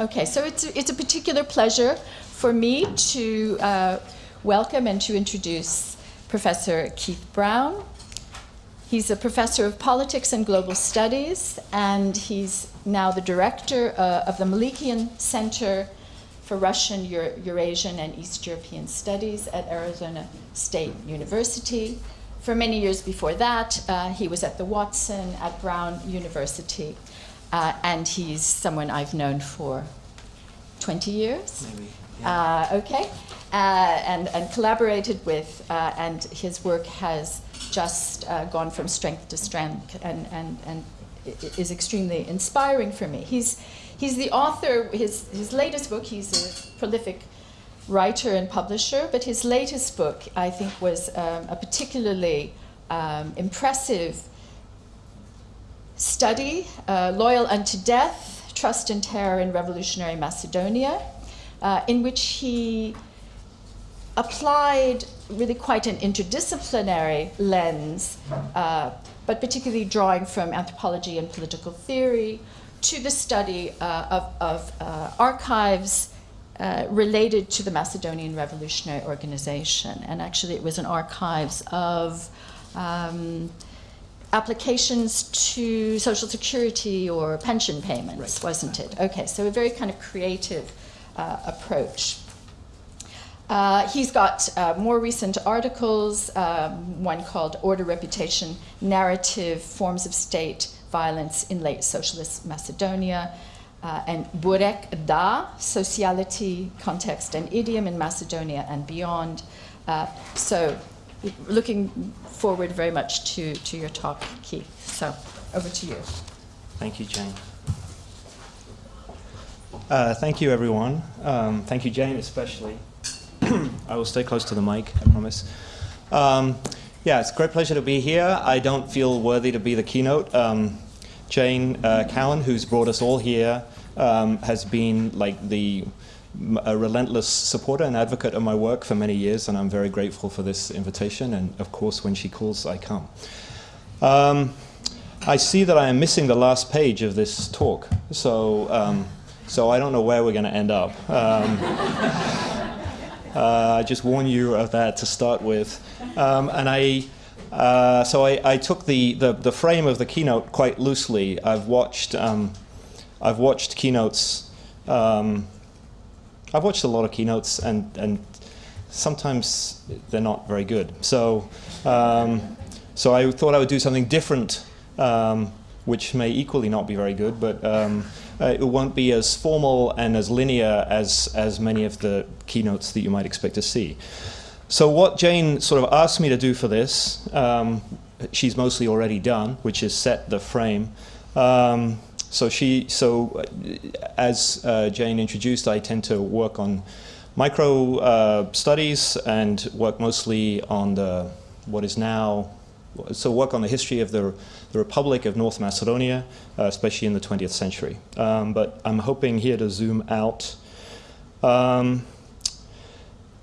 Okay, so it's, it's a particular pleasure for me to uh, welcome and to introduce Professor Keith Brown. He's a professor of politics and global studies, and he's now the director uh, of the Melikian Center for Russian, Euro Eurasian, and East European Studies at Arizona State University. For many years before that, uh, he was at the Watson at Brown University. Uh, and he's someone I've known for 20 years. Maybe. Yeah. Uh, okay. Uh, and, and collaborated with, uh, and his work has just uh, gone from strength to strength and, and, and is extremely inspiring for me. He's, he's the author, his, his latest book, he's a prolific writer and publisher, but his latest book, I think, was um, a particularly um, impressive study, uh, Loyal Unto Death, Trust and Terror in Revolutionary Macedonia, uh, in which he applied really quite an interdisciplinary lens, uh, but particularly drawing from anthropology and political theory to the study uh, of, of uh, archives uh, related to the Macedonian Revolutionary Organization. And actually it was an archives of um, applications to social security or pension payments, right. wasn't it? Okay, so a very kind of creative uh, approach. Uh, he's got uh, more recent articles, um, one called Order, Reputation, Narrative, Forms of State Violence in Late Socialist Macedonia, uh, and Burek Da, Sociality, Context and Idiom in Macedonia and Beyond. Uh, so looking forward very much to, to your talk, Keith. So over to you. Thank you, Jane. Uh, thank you, everyone. Um, thank you, Jane, especially. I will stay close to the mic, I promise. Um, yeah, it's a great pleasure to be here. I don't feel worthy to be the keynote. Um, Jane uh, Cowan, who's brought us all here, um, has been like the a relentless supporter and advocate of my work for many years, and I'm very grateful for this invitation. And of course, when she calls, I come. Um, I see that I am missing the last page of this talk, so um, so I don't know where we're going to end up. Um, uh, I just warn you of that to start with, um, and I. Uh, so I, I took the, the, the, frame of the keynote quite loosely. I've watched um, I've watched keynotes um, I've watched a lot of keynotes and, and sometimes they're not very good. So, um, so I thought I would do something different, um, which may equally not be very good, but um, uh, it won't be as formal and as linear as, as many of the keynotes that you might expect to see. So what Jane sort of asked me to do for this, um, she's mostly already done, which is set the frame. Um, so she, so uh, as uh, Jane introduced, I tend to work on micro uh, studies and work mostly on the what is now, so work on the history of the, the Republic of North Macedonia, uh, especially in the 20th century. Um, but I'm hoping here to zoom out. Um,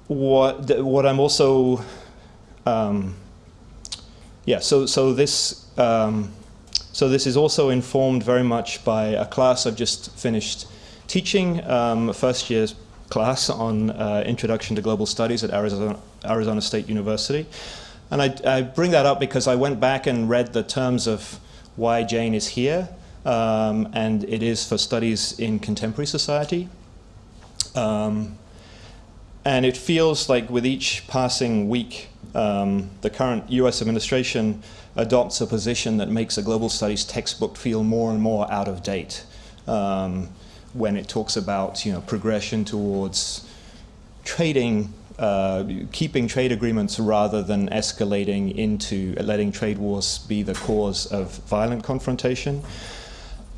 what, what I'm also, um, yeah, so, so this, um, so this is also informed very much by a class I've just finished teaching, um, a first year's class on uh, Introduction to Global Studies at Arizona, Arizona State University. And I, I, bring that up because I went back and read the terms of why Jane is here, um, and it is for studies in contemporary society. Um, and it feels like with each passing week, um, the current US administration adopts a position that makes a global studies textbook feel more and more out of date um, when it talks about you know, progression towards trading, uh, keeping trade agreements rather than escalating into letting trade wars be the cause of violent confrontation.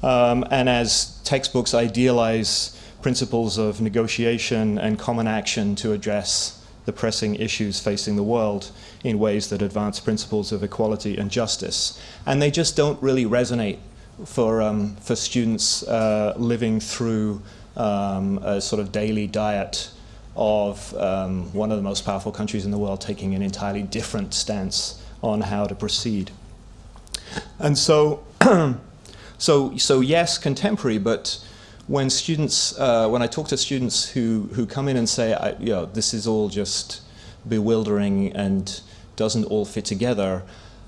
Um, and as textbooks idealize principles of negotiation and common action to address the pressing issues facing the world in ways that advance principles of equality and justice. And they just don't really resonate for, um, for students uh, living through um, a sort of daily diet of um, one of the most powerful countries in the world taking an entirely different stance on how to proceed. And so, so, so yes, contemporary, but when students, uh, when I talk to students who, who come in and say, I, you know, this is all just bewildering and doesn't all fit together,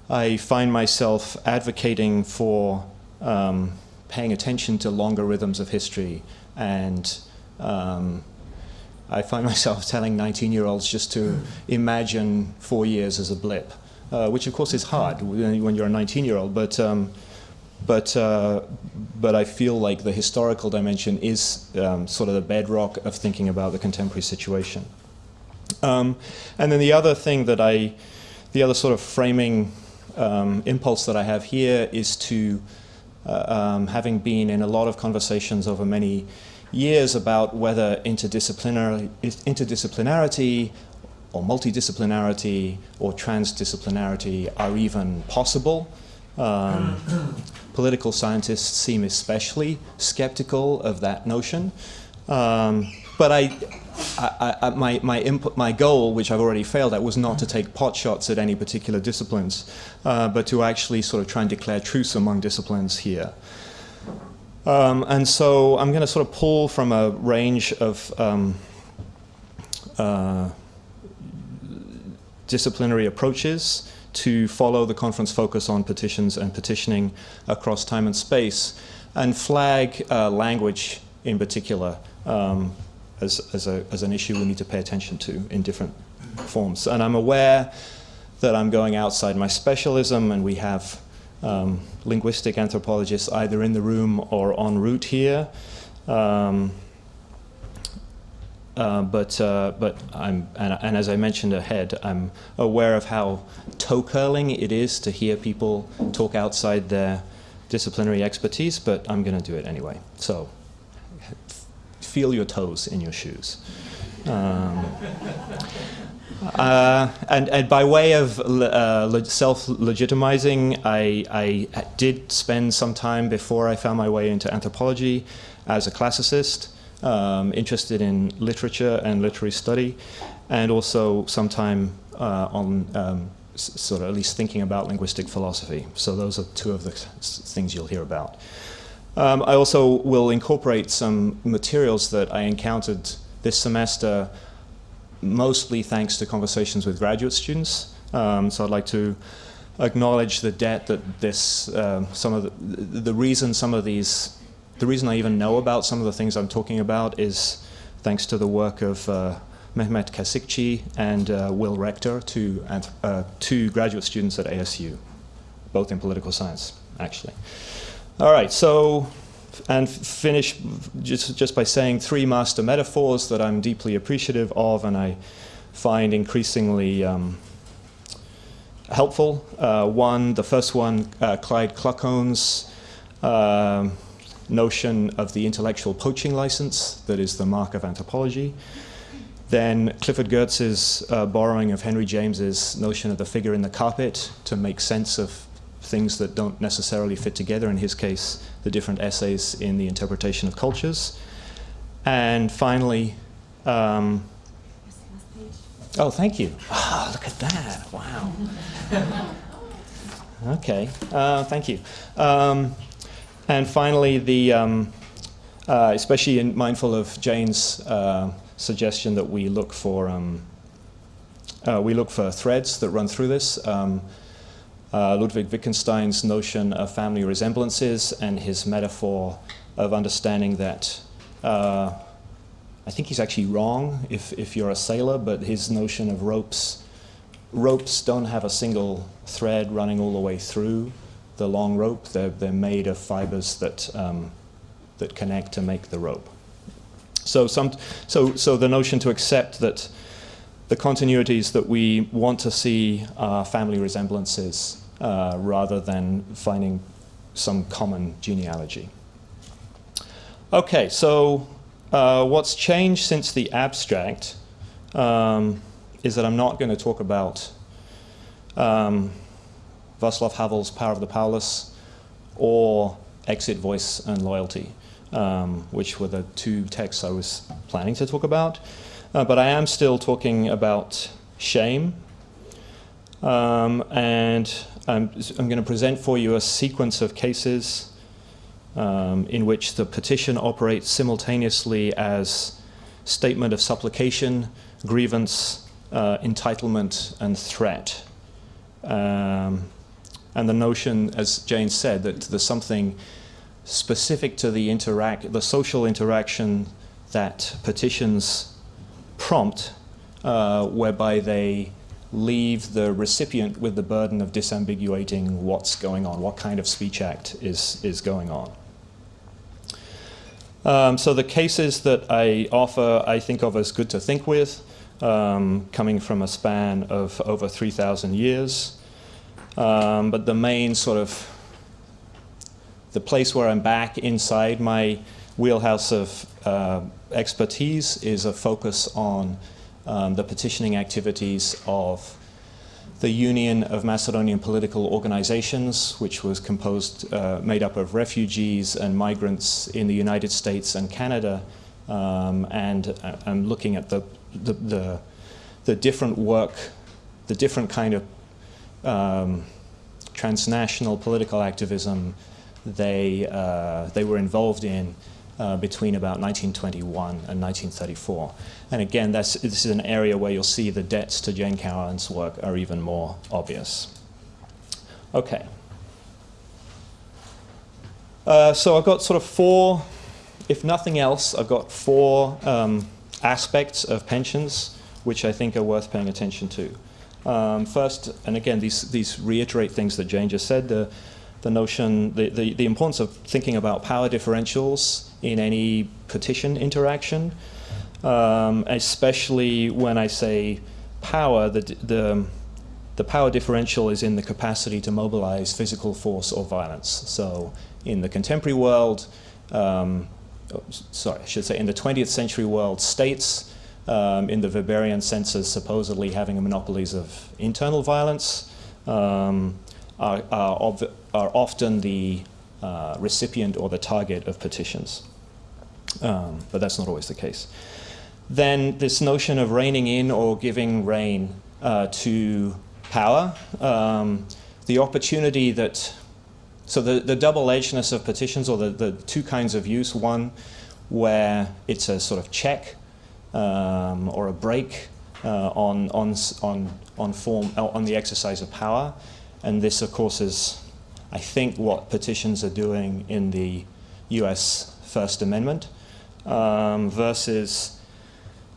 I find myself advocating for um, paying attention to longer rhythms of history and um, I find myself telling 19-year-olds just to imagine four years as a blip, uh, which of course is hard when you're a 19-year-old, but, um, but, uh, but I feel like the historical dimension is um, sort of the bedrock of thinking about the contemporary situation. Um, and then the other thing that I, the other sort of framing um, impulse that I have here is to, uh, um, having been in a lot of conversations over many years about whether interdisciplinary, interdisciplinarity or multidisciplinarity or transdisciplinarity are even possible. Um, political scientists seem especially skeptical of that notion. Um, but I, I, I, my, my, input, my goal, which I've already failed at, was not to take pot shots at any particular disciplines, uh, but to actually sort of try and declare truce among disciplines here. Um, and so I'm going to sort of pull from a range of um, uh, disciplinary approaches to follow the conference focus on petitions and petitioning across time and space and flag uh, language in particular um, as, as, a, as an issue we need to pay attention to in different forms. And I'm aware that I'm going outside my specialism and we have um, linguistic anthropologists either in the room or en route here. Um, uh, but uh, but I'm and, and, as I mentioned ahead, I'm aware of how toe curling it is to hear people talk outside their disciplinary expertise. But I'm going to do it anyway. So feel your toes in your shoes. Um, uh, and, and, by way of uh, self-legitimizing, I, I, did spend some time before I found my way into anthropology as a classicist, um, interested in literature and literary study, and also some time uh, on um, sort of at least thinking about linguistic philosophy. So those are two of the things you'll hear about. Um, I also will incorporate some materials that I encountered this semester mostly thanks to conversations with graduate students. Um, so I'd like to acknowledge the debt that this, uh, some of the, the reason some of these, the reason I even know about some of the things I'm talking about is thanks to the work of uh, Mehmet Kasikci and uh, Will Rector, two, uh, two graduate students at ASU, both in political science, actually. All right, so and finish just, just by saying three master metaphors that I'm deeply appreciative of and I find increasingly um, helpful. Uh, one, the first one, uh, Clyde Kluckhohn's uh, notion of the intellectual poaching license that is the mark of anthropology. Then Clifford Geertz's uh, borrowing of Henry James's notion of the figure in the carpet to make sense of things that don't necessarily fit together, in his case, the different essays in the interpretation of cultures. And finally, um, oh, thank you. Oh, look at that. Wow. okay, uh, thank you. Um, and finally, the, um, uh, especially in mindful of Jane's uh, suggestion that we look for um, uh, we look for threads that run through this. Um, uh, Ludwig Wittgenstein's notion of family resemblances and his metaphor of understanding that uh, I think he's actually wrong if, if you're a sailor, but his notion of ropes, ropes don't have a single thread running all the way through the long rope. They're, they're made of fibers that, um, that connect to make the rope. So, some, so, so the notion to accept that the continuities that we want to see are family resemblances uh, rather than finding some common genealogy. Okay, so uh, what's changed since the abstract um, is that I'm not going to talk about um, Václav Havel's Power of the Powerless or Exit, Voice and Loyalty, um, which were the two texts I was planning to talk about. Uh, but I am still talking about shame. Um, and I'm, I'm going to present for you a sequence of cases um, in which the petition operates simultaneously as statement of supplication, grievance, uh, entitlement, and threat. Um, and the notion, as Jane said, that there's something specific to the interact, the social interaction that petitions prompt, uh, whereby they leave the recipient with the burden of disambiguating what's going on, what kind of speech act is, is going on. Um, so the cases that I offer, I think of as good to think with, um, coming from a span of over 3,000 years. Um, but the main sort of, the place where I'm back inside my wheelhouse of uh, expertise is a focus on um, the petitioning activities of the Union of Macedonian Political Organizations, which was composed, uh, made up of refugees and migrants in the United States and Canada, um, and uh, I'm looking at the, the, the, the, different work, the different kind of um, transnational political activism they, uh, they were involved in uh, between about 1921 and 1934. And again, this is an area where you'll see the debts to Jane Cowan's work are even more obvious. Okay. Uh, so I've got sort of four, if nothing else, I've got four um, aspects of pensions which I think are worth paying attention to. Um, first, and again, these, these reiterate things that Jane just said, the, the notion, the, the, the importance of thinking about power differentials in any petition interaction, um, especially when I say power, the, the, the power differential is in the capacity to mobilize physical force or violence. So in the contemporary world, um, oh, sorry, I should say in the 20th century world, states um, in the Weberian senses supposedly having monopolies of internal violence um, are, are, are, often the uh, recipient or the target of petitions. Um, but that's not always the case. Then this notion of reining in or giving rein uh, to power, um, the opportunity that, so the, the double-edgedness of petitions or the, the two kinds of use, one where it's a sort of check um, or a brake uh, on, on, on, on, form, uh, on the exercise of power. And this, of course, is, I think, what petitions are doing in the US First Amendment um, versus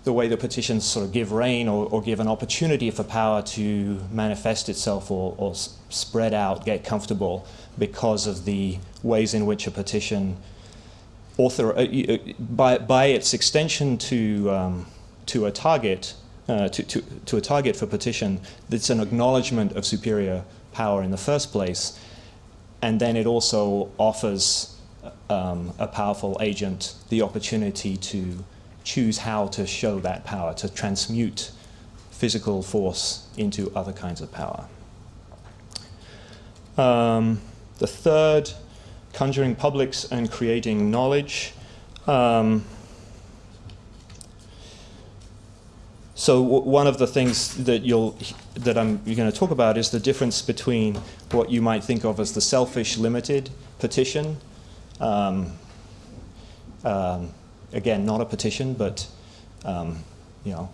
the way the petitions sort of give rein or, or, give an opportunity for power to manifest itself or, or spread out, get comfortable because of the ways in which a petition author, uh, uh, by, by its extension to, um, to a target, uh, to, to, to a target for petition, it's an acknowledgement of superior power in the first place, and then it also offers um, a powerful agent the opportunity to choose how to show that power, to transmute physical force into other kinds of power. Um, the third conjuring publics and creating knowledge. Um, so one of the things that you'll that I'm going to talk about is the difference between what you might think of as the selfish limited petition. Um, um, again, not a petition, but um, you know,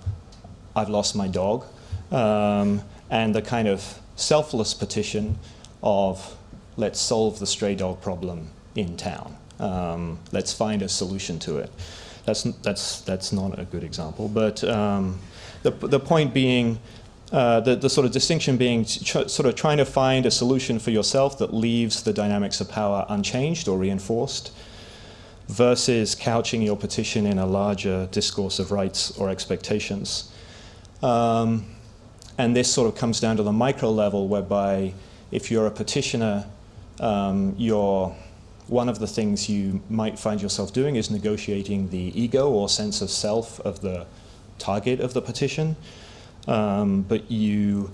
I've lost my dog, um, and the kind of selfless petition of let's solve the stray dog problem in town. Um, let's find a solution to it. That's, that's, that's not a good example, but um, the, the point being, uh, the, the sort of distinction being sort of trying to find a solution for yourself that leaves the dynamics of power unchanged or reinforced versus couching your petition in a larger discourse of rights or expectations. Um, and this sort of comes down to the micro level whereby if you're a petitioner um, your, one of the things you might find yourself doing is negotiating the ego or sense of self of the target of the petition. Um, but you,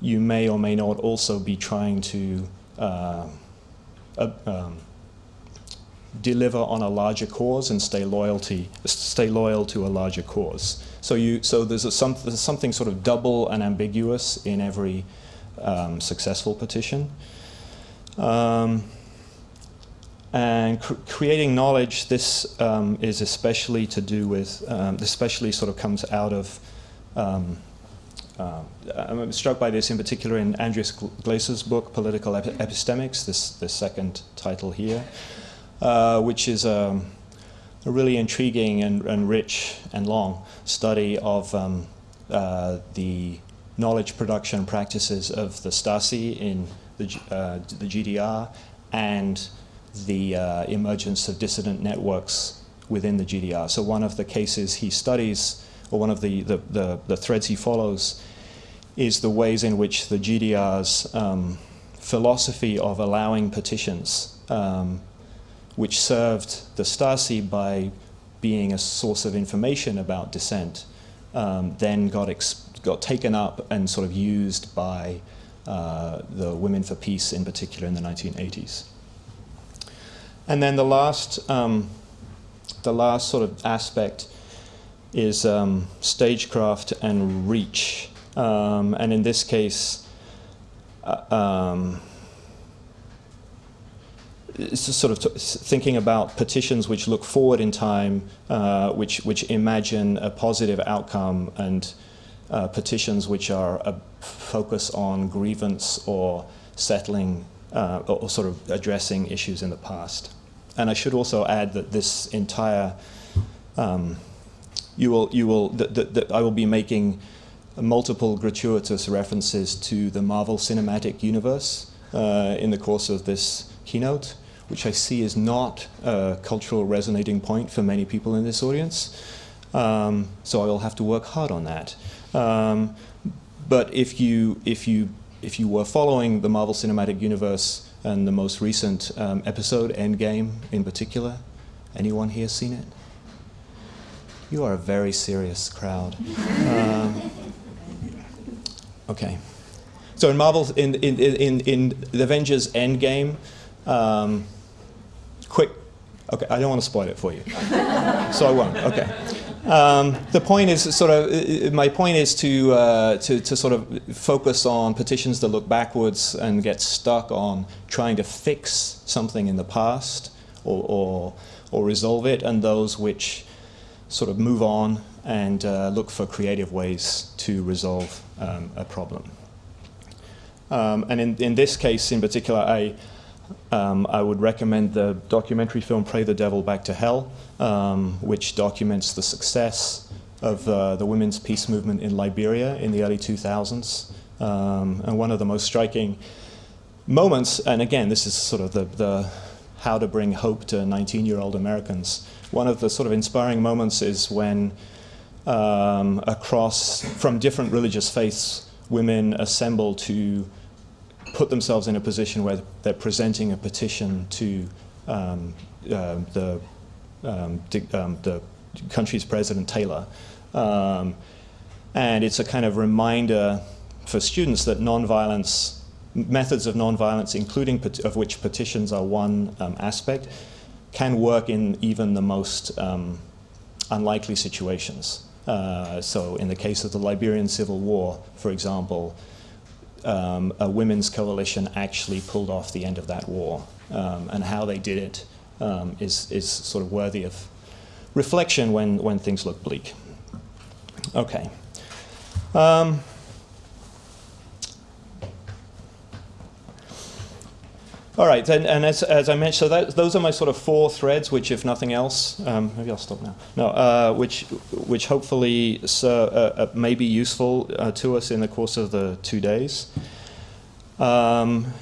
you may or may not also be trying to uh, uh, um, deliver on a larger cause and stay loyalty, stay loyal to a larger cause. So you, so there's, a, some, there's something sort of double and ambiguous in every um, successful petition. Um, and cr- creating knowledge, this um, is especially to do with, um, especially sort of comes out of, um, uh, I'm struck by this in particular in Andreas Glaeser's book, Political Ep- Epistemics, this, this second title here, uh, which is um, a really intriguing and, and rich and long study of um, uh, the knowledge production practices of the Stasi in the, uh, the GDR and the uh, emergence of dissident networks within the GDR. So one of the cases he studies, or one of the, the, the, the threads he follows, is the ways in which the GDR's um, philosophy of allowing petitions, um, which served the Stasi by being a source of information about dissent, um, then got, got taken up and sort of used by uh, the Women for Peace in particular in the 1980s. And then the last, um, the last sort of aspect is um, stagecraft and reach. Um, and in this case, uh, um, it's sort of thinking about petitions which look forward in time, uh, which, which imagine a positive outcome, and uh, petitions which are a focus on grievance or settling uh, or sort of addressing issues in the past. And I should also add that this entire, um, you will, you will, that, that, that I will be making multiple gratuitous references to the Marvel Cinematic Universe uh, in the course of this keynote, which I see is not a cultural resonating point for many people in this audience. Um, so I will have to work hard on that. Um, but if you, if, you, if you were following the Marvel Cinematic Universe and the most recent um, episode, Endgame in particular. Anyone here seen it? You are a very serious crowd. Um, okay. So in Marvel, in, in, in, in the Avengers Endgame, um, quick, okay, I don't want to spoil it for you. so I won't, okay. Um, the point is sort of, my point is to, uh, to, to, sort of focus on petitions that look backwards and get stuck on trying to fix something in the past or, or, or resolve it, and those which sort of move on and uh, look for creative ways to resolve um, a problem. Um, and in, in this case in particular, I, um, I would recommend the documentary film Pray the Devil Back to Hell, um, which documents the success of uh, the women's peace movement in Liberia in the early 2000s. Um, and one of the most striking moments, and again, this is sort of the, the how to bring hope to 19 year old Americans. One of the sort of inspiring moments is when, um, across from different religious faiths, women assemble to put themselves in a position where they're presenting a petition to um, uh, the, um, um, the country's president, Taylor. Um, and it's a kind of reminder for students that nonviolence, methods of nonviolence, including of which petitions are one um, aspect, can work in even the most um, unlikely situations. Uh, so in the case of the Liberian Civil War, for example, um, a women's coalition actually pulled off the end of that war. Um, and how they did it um, is is, sort of worthy of reflection when, when things look bleak. Okay. Um, All right, and, and as, as I mentioned, so that, those are my sort of four threads, which, if nothing else, um, maybe I'll stop now. No, uh, which which hopefully uh, uh, may be useful uh, to us in the course of the two days. Um,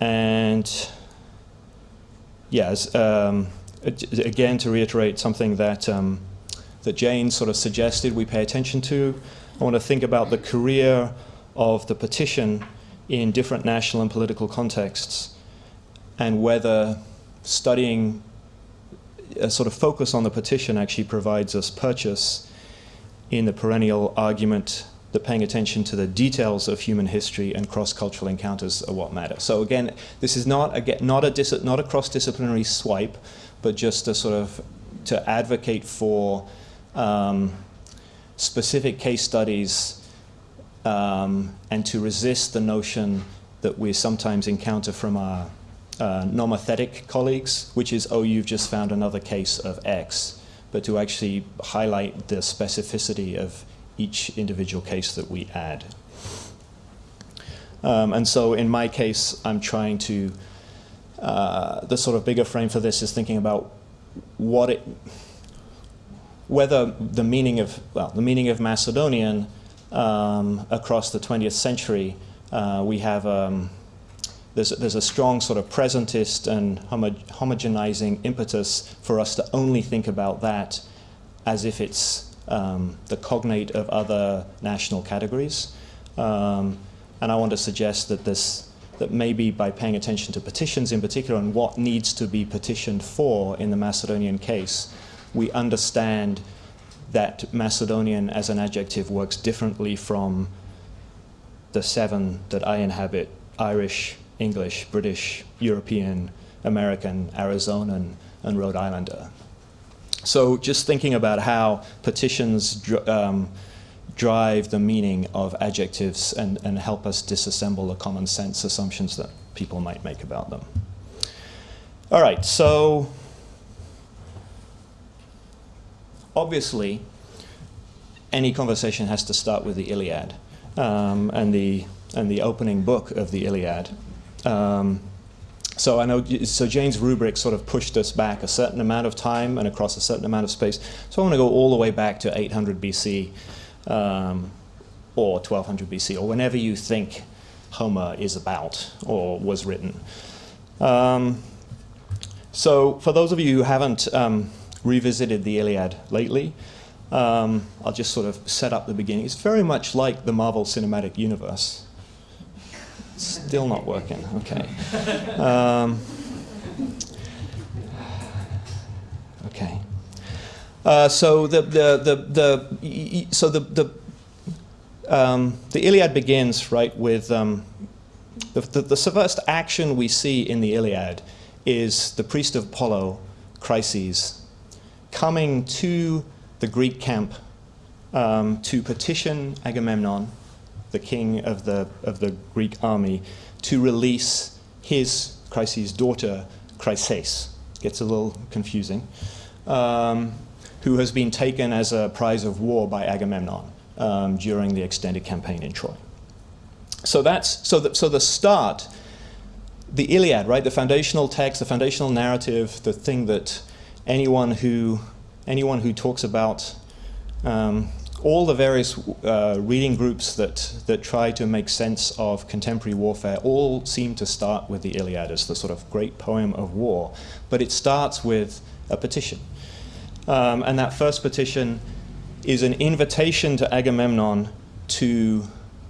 and yes, um, again to reiterate something that um, that Jane sort of suggested we pay attention to. I want to think about the career of the petition in different national and political contexts and whether studying a sort of focus on the petition actually provides us purchase in the perennial argument that paying attention to the details of human history and cross-cultural encounters are what matter. So again, this is not a, not a, not a cross-disciplinary swipe, but just a sort of to advocate for um, specific case studies um, and to resist the notion that we sometimes encounter from our uh, nomothetic colleagues, which is, oh, you've just found another case of X, but to actually highlight the specificity of each individual case that we add. Um, and so in my case, I'm trying to, uh, the sort of bigger frame for this is thinking about what it, whether the meaning of, well, the meaning of Macedonian um, across the 20th century, uh, we have, um, there's, there's a strong sort of presentist and homo homogenizing impetus for us to only think about that as if it's um, the cognate of other national categories. Um, and I want to suggest that this, that maybe by paying attention to petitions in particular and what needs to be petitioned for in the Macedonian case, we understand that Macedonian as an adjective works differently from the seven that I inhabit, Irish, English, British, European, American, Arizonan, and Rhode Islander. So just thinking about how petitions um, drive the meaning of adjectives and, and help us disassemble the common sense assumptions that people might make about them. All right, so obviously any conversation has to start with the Iliad um, and, the, and the opening book of the Iliad. Um, so I know, so Jane's rubric sort of pushed us back a certain amount of time and across a certain amount of space. So I want to go all the way back to 800 BC um, or 1200 BC, or whenever you think Homer is about or was written. Um, so for those of you who haven't um, revisited the Iliad lately, um, I'll just sort of set up the beginning. It's very much like the Marvel Cinematic Universe. Still not working, okay. Um, okay. Uh, so the the the, the so the the um, the Iliad begins right with um, the, the, the first action we see in the Iliad is the priest of Apollo, Chryses, coming to the Greek camp um, to petition Agamemnon, the king of the of the Greek army, to release his Chryses' daughter, Chryseis. Gets a little confusing. Um, who has been taken as a prize of war by Agamemnon um, during the extended campaign in Troy. So that's so the, so the start, the Iliad, right? The foundational text, the foundational narrative, the thing that anyone who anyone who talks about um, all the various uh, reading groups that, that try to make sense of contemporary warfare all seem to start with the Iliad as the sort of great poem of war. But it starts with a petition. Um, and that first petition is an invitation to Agamemnon to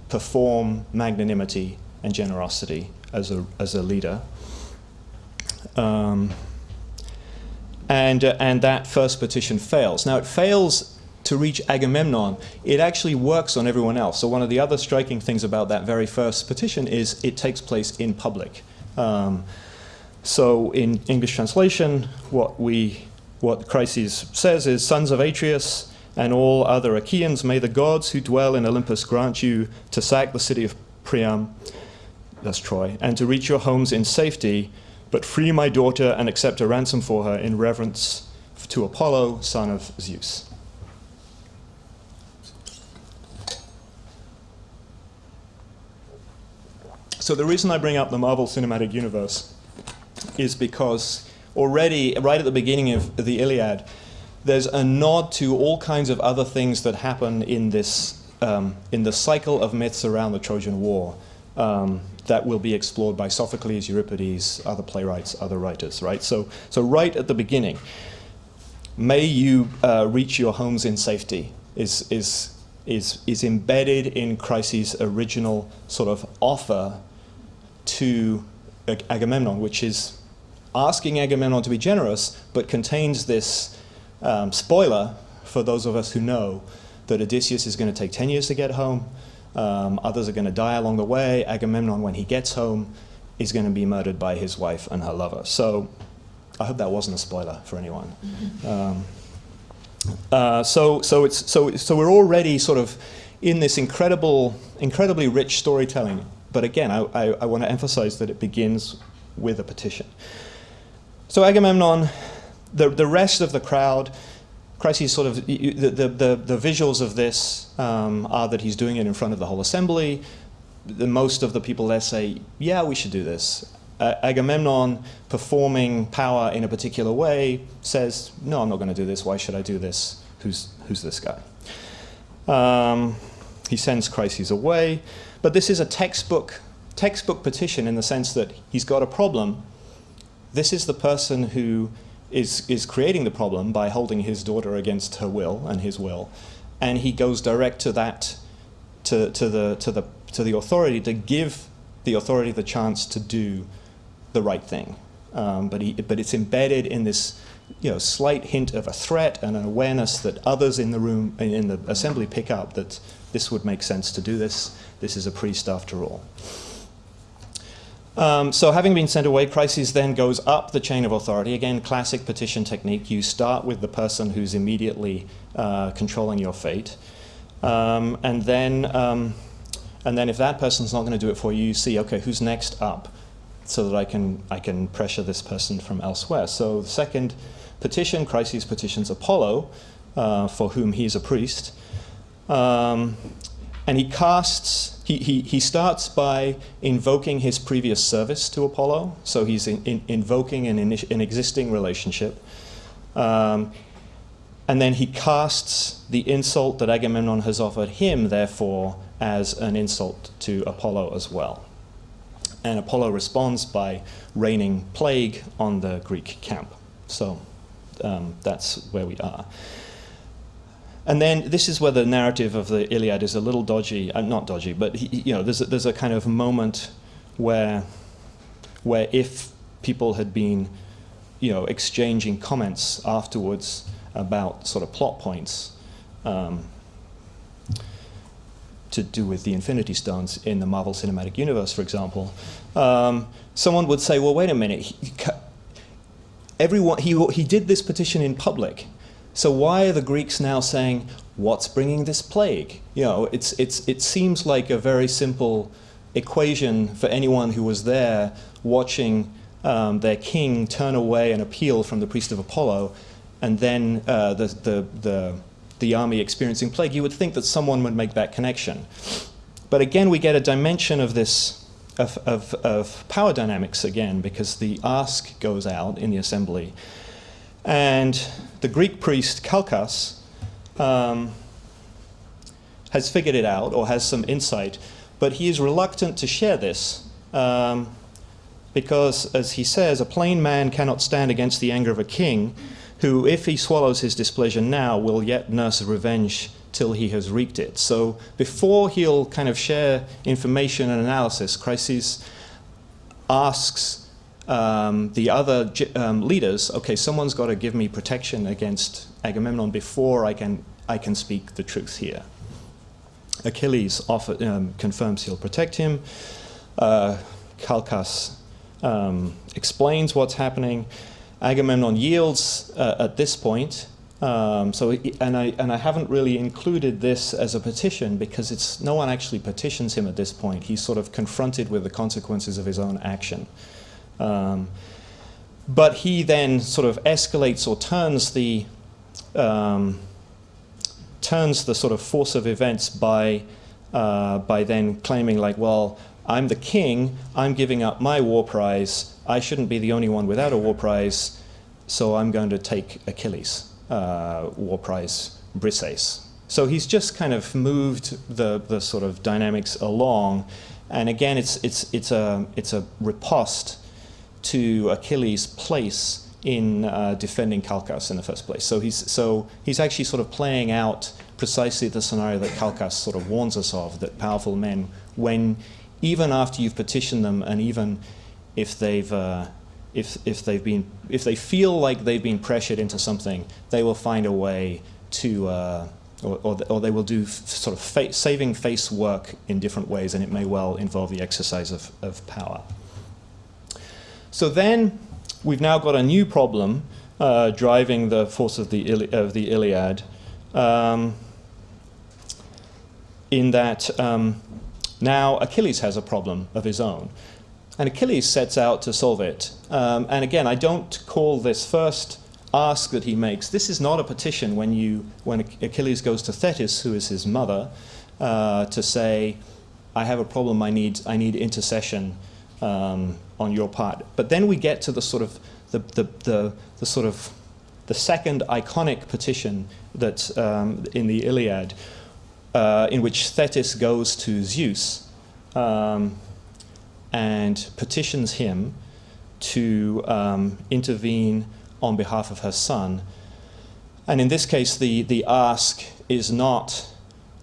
perform magnanimity and generosity as a, as a leader. Um, and, uh, and that first petition fails. Now, it fails to reach Agamemnon. It actually works on everyone else. So one of the other striking things about that very first petition is it takes place in public. Um, so in English translation, what we what Chryses says is, Sons of Atreus and all other Achaeans, may the gods who dwell in Olympus grant you to sack the city of Priam, that's Troy, and to reach your homes in safety, but free my daughter and accept a ransom for her in reverence to Apollo, son of Zeus. So the reason I bring up the Marvel Cinematic Universe is because already, right at the beginning of the Iliad, there's a nod to all kinds of other things that happen in this, um, in the cycle of myths around the Trojan War um, that will be explored by Sophocles, Euripides, other playwrights, other writers, right? So, so right at the beginning, may you uh, reach your homes in safety is, is, is, is embedded in Chryses' original sort of offer to Agamemnon, which is asking Agamemnon to be generous, but contains this um, spoiler for those of us who know that Odysseus is going to take 10 years to get home, um, others are going to die along the way. Agamemnon, when he gets home, is going to be murdered by his wife and her lover. So I hope that wasn't a spoiler for anyone. Um, uh, so, so, it's, so, so we're already sort of in this incredible, incredibly rich storytelling. But again, I, I, I want to emphasize that it begins with a petition. So Agamemnon, the, the rest of the crowd, Chryses sort of, the, the, the, the visuals of this um, are that he's doing it in front of the whole assembly. The, most of the people there say, yeah, we should do this. Uh, Agamemnon, performing power in a particular way, says, no, I'm not going to do this. Why should I do this? Who's, who's this guy? Um, he sends Chryses away. But this is a textbook, textbook petition in the sense that he's got a problem. This is the person who is, is creating the problem by holding his daughter against her will and his will. And he goes direct to that, to, to, the, to, the, to the authority to give the authority the chance to do the right thing. Um, but, he, but it's embedded in this you know, slight hint of a threat and an awareness that others in the room, in the assembly pick up that this would make sense to do this. This is a priest after all. Um, so having been sent away, Chryses then goes up the chain of authority. Again, classic petition technique. You start with the person who's immediately uh, controlling your fate. Um, and then, um, and then if that person's not going to do it for you, you see, okay, who's next up? So that I can, I can pressure this person from elsewhere. So the second petition, Chryses petitions Apollo, uh, for whom he is a priest. Um, and he casts, he, he, he starts by invoking his previous service to Apollo. So he's in, in, invoking an, an existing relationship. Um, and then he casts the insult that Agamemnon has offered him, therefore, as an insult to Apollo as well. And Apollo responds by raining plague on the Greek camp. So um, that's where we are. And then this is where the narrative of the Iliad is a little dodgy, uh, not dodgy, but he, you know, there's a, there's a kind of moment where, where if people had been, you know, exchanging comments afterwards about sort of plot points um, to do with the Infinity Stones in the Marvel Cinematic Universe, for example, um, someone would say, well, wait a minute, he, everyone, he, he did this petition in public so why are the Greeks now saying, what's bringing this plague? You know, it's, it's, it seems like a very simple equation for anyone who was there watching um, their king turn away an appeal from the priest of Apollo and then uh, the, the, the, the army experiencing plague. You would think that someone would make that connection. But again, we get a dimension of this, of, of, of power dynamics again, because the ask goes out in the assembly. And the Greek priest Calchas um, has figured it out or has some insight, but he is reluctant to share this um, because, as he says, a plain man cannot stand against the anger of a king who, if he swallows his displeasure now, will yet nurse revenge till he has wreaked it. So before he'll kind of share information and analysis, Chryses asks um, the other um, leaders, okay, someone's got to give me protection against Agamemnon before I can, I can speak the truth here. Achilles offer, um, confirms he'll protect him. Uh, Calchas um, explains what's happening. Agamemnon yields uh, at this point. Um, so, and I, and I haven't really included this as a petition because it's, no one actually petitions him at this point. He's sort of confronted with the consequences of his own action. Um, but he then sort of escalates or turns the um, turns the sort of force of events by uh, by then claiming like, well, I'm the king, I'm giving up my war prize, I shouldn't be the only one without a war prize, so I'm going to take Achilles' uh, war prize, Briseis. So he's just kind of moved the, the sort of dynamics along, and again, it's, it's, it's, a, it's a riposte to Achilles' place in uh, defending Calchas in the first place. So he's, so he's actually sort of playing out precisely the scenario that Calchas sort of warns us of, that powerful men, when even after you've petitioned them and even if they've, uh, if, if, they've been, if they feel like they've been pressured into something, they will find a way to, uh, or, or, or, they will do sort of fa saving face work in different ways, and it may well involve the exercise of, of power. So then we've now got a new problem uh, driving the force of the, Ili of the Iliad um, in that um, now Achilles has a problem of his own. and Achilles sets out to solve it. Um, and again, I don't call this first ask that he makes. This is not a petition when you when Achilles goes to Thetis, who is his mother, uh, to say, "I have a problem. I need I need intercession um, on your part." But then we get to the sort of the the, the, the sort of the second iconic petition that um, in the Iliad, uh, in which Thetis goes to Zeus um, and petitions him to um, intervene on behalf of her son. And in this case, the, the ask is not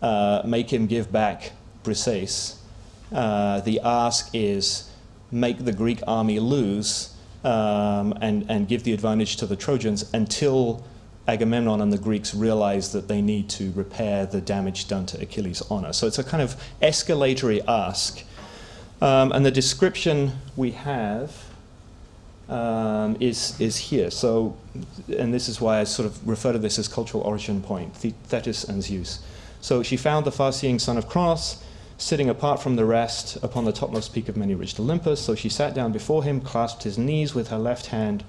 uh, make him give back Briseis. Uh, the ask is make the Greek army lose um, and, and give the advantage to the Trojans until Agamemnon and the Greeks realize that they need to repair the damage done to Achilles' honor. So it's a kind of escalatory ask. Um, and the description we have um, is, is here. So, and this is why I sort of refer to this as cultural origin point, Thetis and Zeus. So she found the far-seeing son of Cronos sitting apart from the rest upon the topmost peak of many-ridged Olympus. So she sat down before him, clasped his knees with her left hand,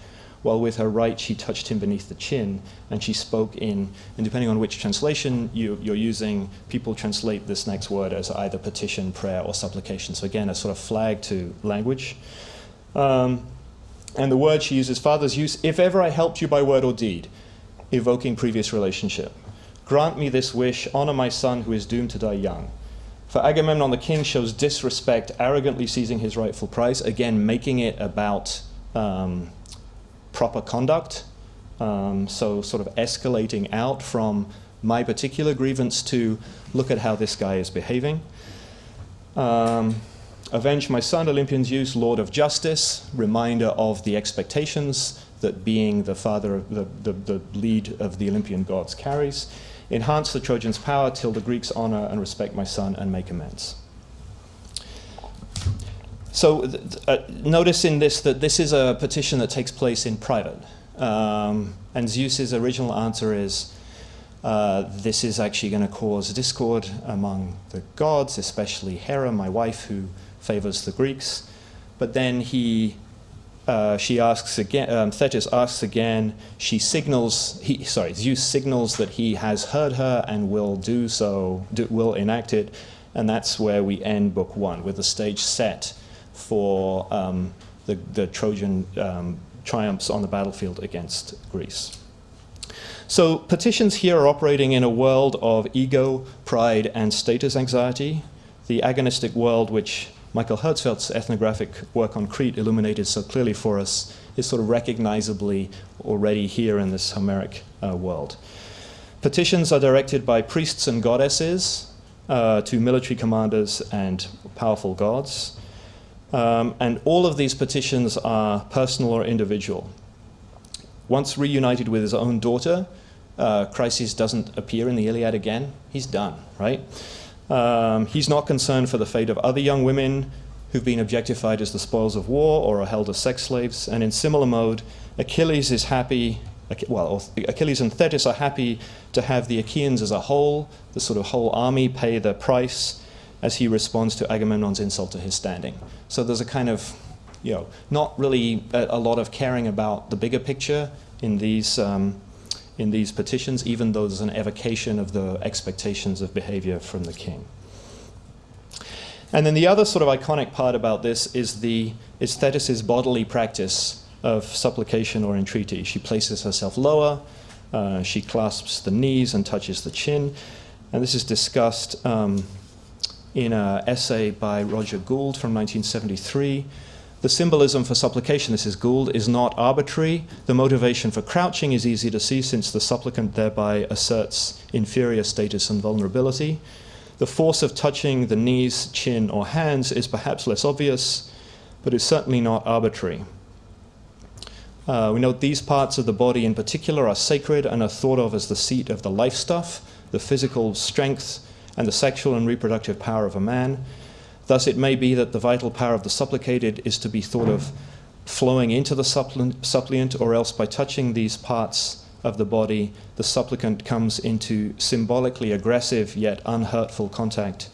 while with her right she touched him beneath the chin, and she spoke in, and depending on which translation you, are using, people translate this next word as either petition, prayer, or supplication. So again, a sort of flag to language. Um, and the word she uses, Father Zeus, if ever I helped you by word or deed, evoking previous relationship. Grant me this wish, honor my son who is doomed to die young. For Agamemnon the king shows disrespect, arrogantly seizing his rightful prize, again making it about um, proper conduct. Um, so sort of escalating out from my particular grievance to look at how this guy is behaving. Um, Avenge my son, Olympian Zeus, Lord of Justice, reminder of the expectations that being the father, the, the, the lead of the Olympian gods carries. Enhance the Trojans' power till the Greeks honor and respect my son and make amends. So uh, notice in this that this is a petition that takes place in private. Um, and Zeus's original answer is, uh, this is actually going to cause discord among the gods, especially Hera, my wife, who favors the Greeks. But then he, uh, she asks again, um, Thetis asks again, she signals, he, sorry, Zeus signals that he has heard her and will do so, do, will enact it. And that's where we end book one, with the stage set for um, the, the, Trojan um, triumphs on the battlefield against Greece. So petitions here are operating in a world of ego, pride, and status anxiety, the agonistic world which Michael Herzfeld's ethnographic work on Crete illuminated so clearly for us is sort of recognizably already here in this Homeric uh, world. Petitions are directed by priests and goddesses uh, to military commanders and powerful gods. Um, and all of these petitions are personal or individual. Once reunited with his own daughter, uh, Chryses doesn't appear in the Iliad again. He's done, right? Um, he's not concerned for the fate of other young women who've been objectified as the spoils of war or are held as sex slaves. And in similar mode, Achilles is happy, well, Achilles and Thetis are happy to have the Achaeans as a whole, the sort of whole army, pay the price as he responds to Agamemnon's insult to his standing. So there's a kind of, you know, not really a, a lot of caring about the bigger picture in these um, in these petitions, even though there's an evocation of the expectations of behavior from the king. And then the other sort of iconic part about this is the is bodily practice of supplication or entreaty. She places herself lower, uh, she clasps the knees and touches the chin. And this is discussed um, in an essay by Roger Gould from 1973 the symbolism for supplication, this is Gould, is not arbitrary. The motivation for crouching is easy to see since the supplicant thereby asserts inferior status and vulnerability. The force of touching the knees, chin, or hands is perhaps less obvious, but is certainly not arbitrary. Uh, we note these parts of the body in particular are sacred and are thought of as the seat of the life stuff, the physical strength, and the sexual and reproductive power of a man. Thus, it may be that the vital power of the supplicated is to be thought of flowing into the suppliant, or else by touching these parts of the body, the supplicant comes into symbolically aggressive yet unhurtful contact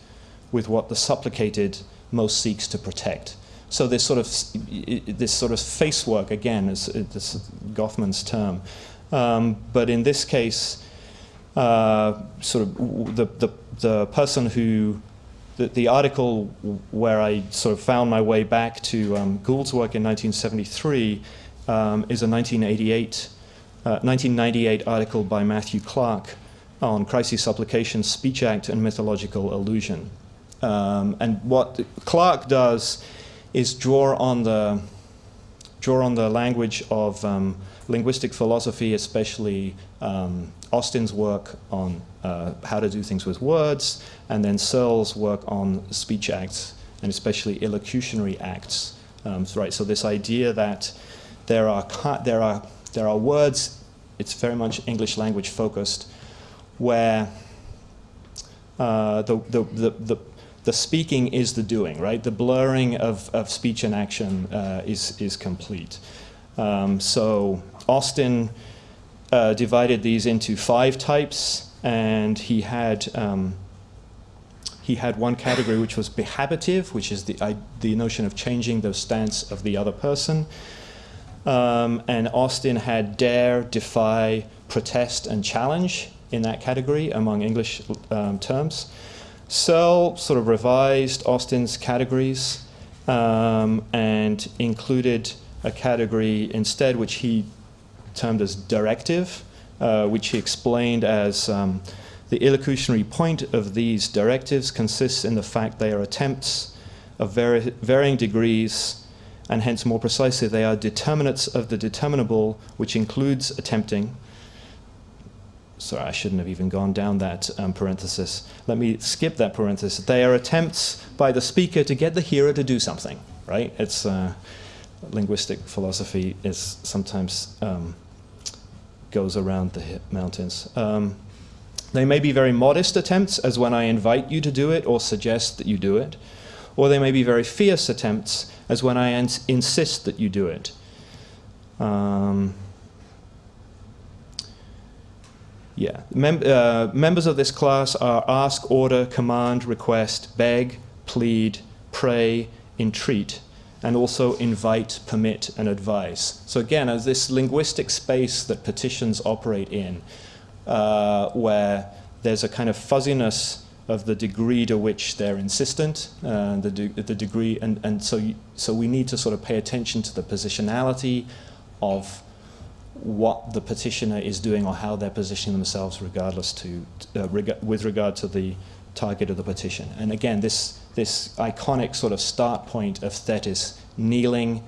with what the supplicated most seeks to protect. so this sort of this sort of face work again is, is this Goffman's term, um, but in this case, uh, sort of the, the the person who the, the article where I sort of found my way back to um, Gould's work in 1973 um, is a 1988, uh, 1998 article by Matthew Clark on Chryses' supplication, speech act, and mythological illusion. Um, and what Clark does is draw on the draw on the language of um, linguistic philosophy, especially um, Austin's work on uh, how to do things with words, and then Searle's work on speech acts, and especially illocutionary acts. Um, right, so this idea that there are, there, are, there are words, it's very much English language focused, where uh, the, the, the, the, the speaking is the doing, right? The blurring of, of speech and action uh, is, is complete. Um, so Austin uh, divided these into five types, and he had um, he had one category which was behabitive, which is the I, the notion of changing the stance of the other person. Um, and Austin had dare, defy, protest, and challenge in that category among English um, terms. Searle sort of revised Austin's categories um, and included a category instead which he termed as directive, uh, which he explained as um, the illocutionary point of these directives consists in the fact they are attempts of vari- varying degrees, and hence more precisely, they are determinates of the determinable, which includes attempting. Sorry, I shouldn't have even gone down that um, parenthesis. Let me skip that parenthesis. They are attempts by the speaker to get the hearer to do something, right? It's uh, linguistic philosophy is sometimes um, goes around the mountains. Um, they may be very modest attempts, as when I invite you to do it or suggest that you do it, or they may be very fierce attempts, as when I ins- insist that you do it. Um, yeah, Mem- uh, members of this class are ask, order, command, request, beg, plead, pray, entreat, and also invite, permit, and advise. So again, as this linguistic space that petitions operate in, uh, where there's a kind of fuzziness of the degree to which they're insistent, uh, the, de- the degree, and, and so, so we need to sort of pay attention to the positionality of what the petitioner is doing or how they're positioning themselves regardless to, uh, reg- with regard to the target of the petition. And again, this, this iconic sort of start point of Thetis, kneeling,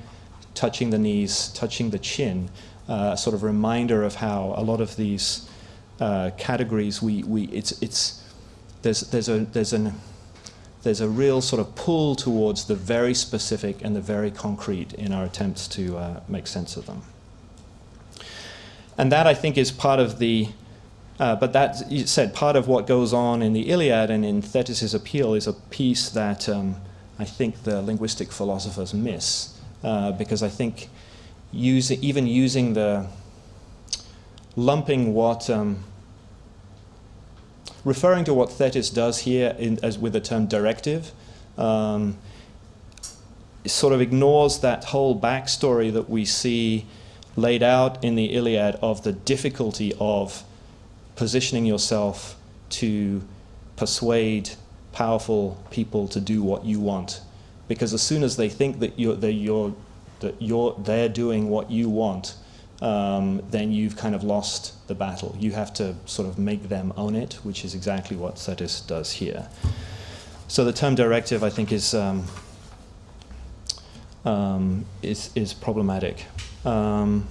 touching the knees, touching the chin, uh, sort of reminder of how a lot of these uh, categories, we, we, it's, it's, there's, there's, a, there's, an, there's a real sort of pull towards the very specific and the very concrete in our attempts to uh, make sense of them. And that, I think, is part of the, uh, but that said, part of what goes on in the Iliad and in Thetis' appeal is a piece that um, I think the linguistic philosophers miss. Uh, because I think using, even using the, lumping what, um, referring to what Thetis does here in, as with the term directive, um, sort of ignores that whole backstory that we see laid out in the Iliad of the difficulty of positioning yourself to persuade powerful people to do what you want. Because as soon as they think that you're, that you're, that you're, they're doing what you want, um, then you've kind of lost the battle. You have to sort of make them own it, which is exactly what Thetis does here. So the term directive, I think, is um, um, is, is problematic. Um,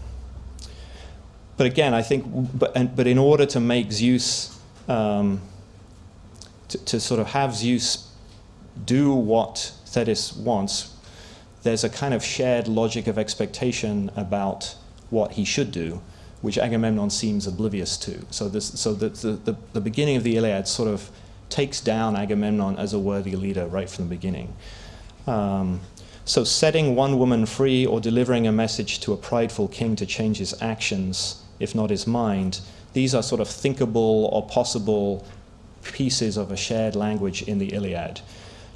but again, I think, but, and, but in order to make Zeus, um, to, to sort of have Zeus do what Thetis wants, there's a kind of shared logic of expectation about what he should do, which Agamemnon seems oblivious to. So, this, so the, the, the, beginning of the Iliad sort of takes down Agamemnon as a worthy leader right from the beginning. Um, so, setting one woman free or delivering a message to a prideful king to change his actions, if not his mind, these are sort of thinkable or possible pieces of a shared language in the Iliad.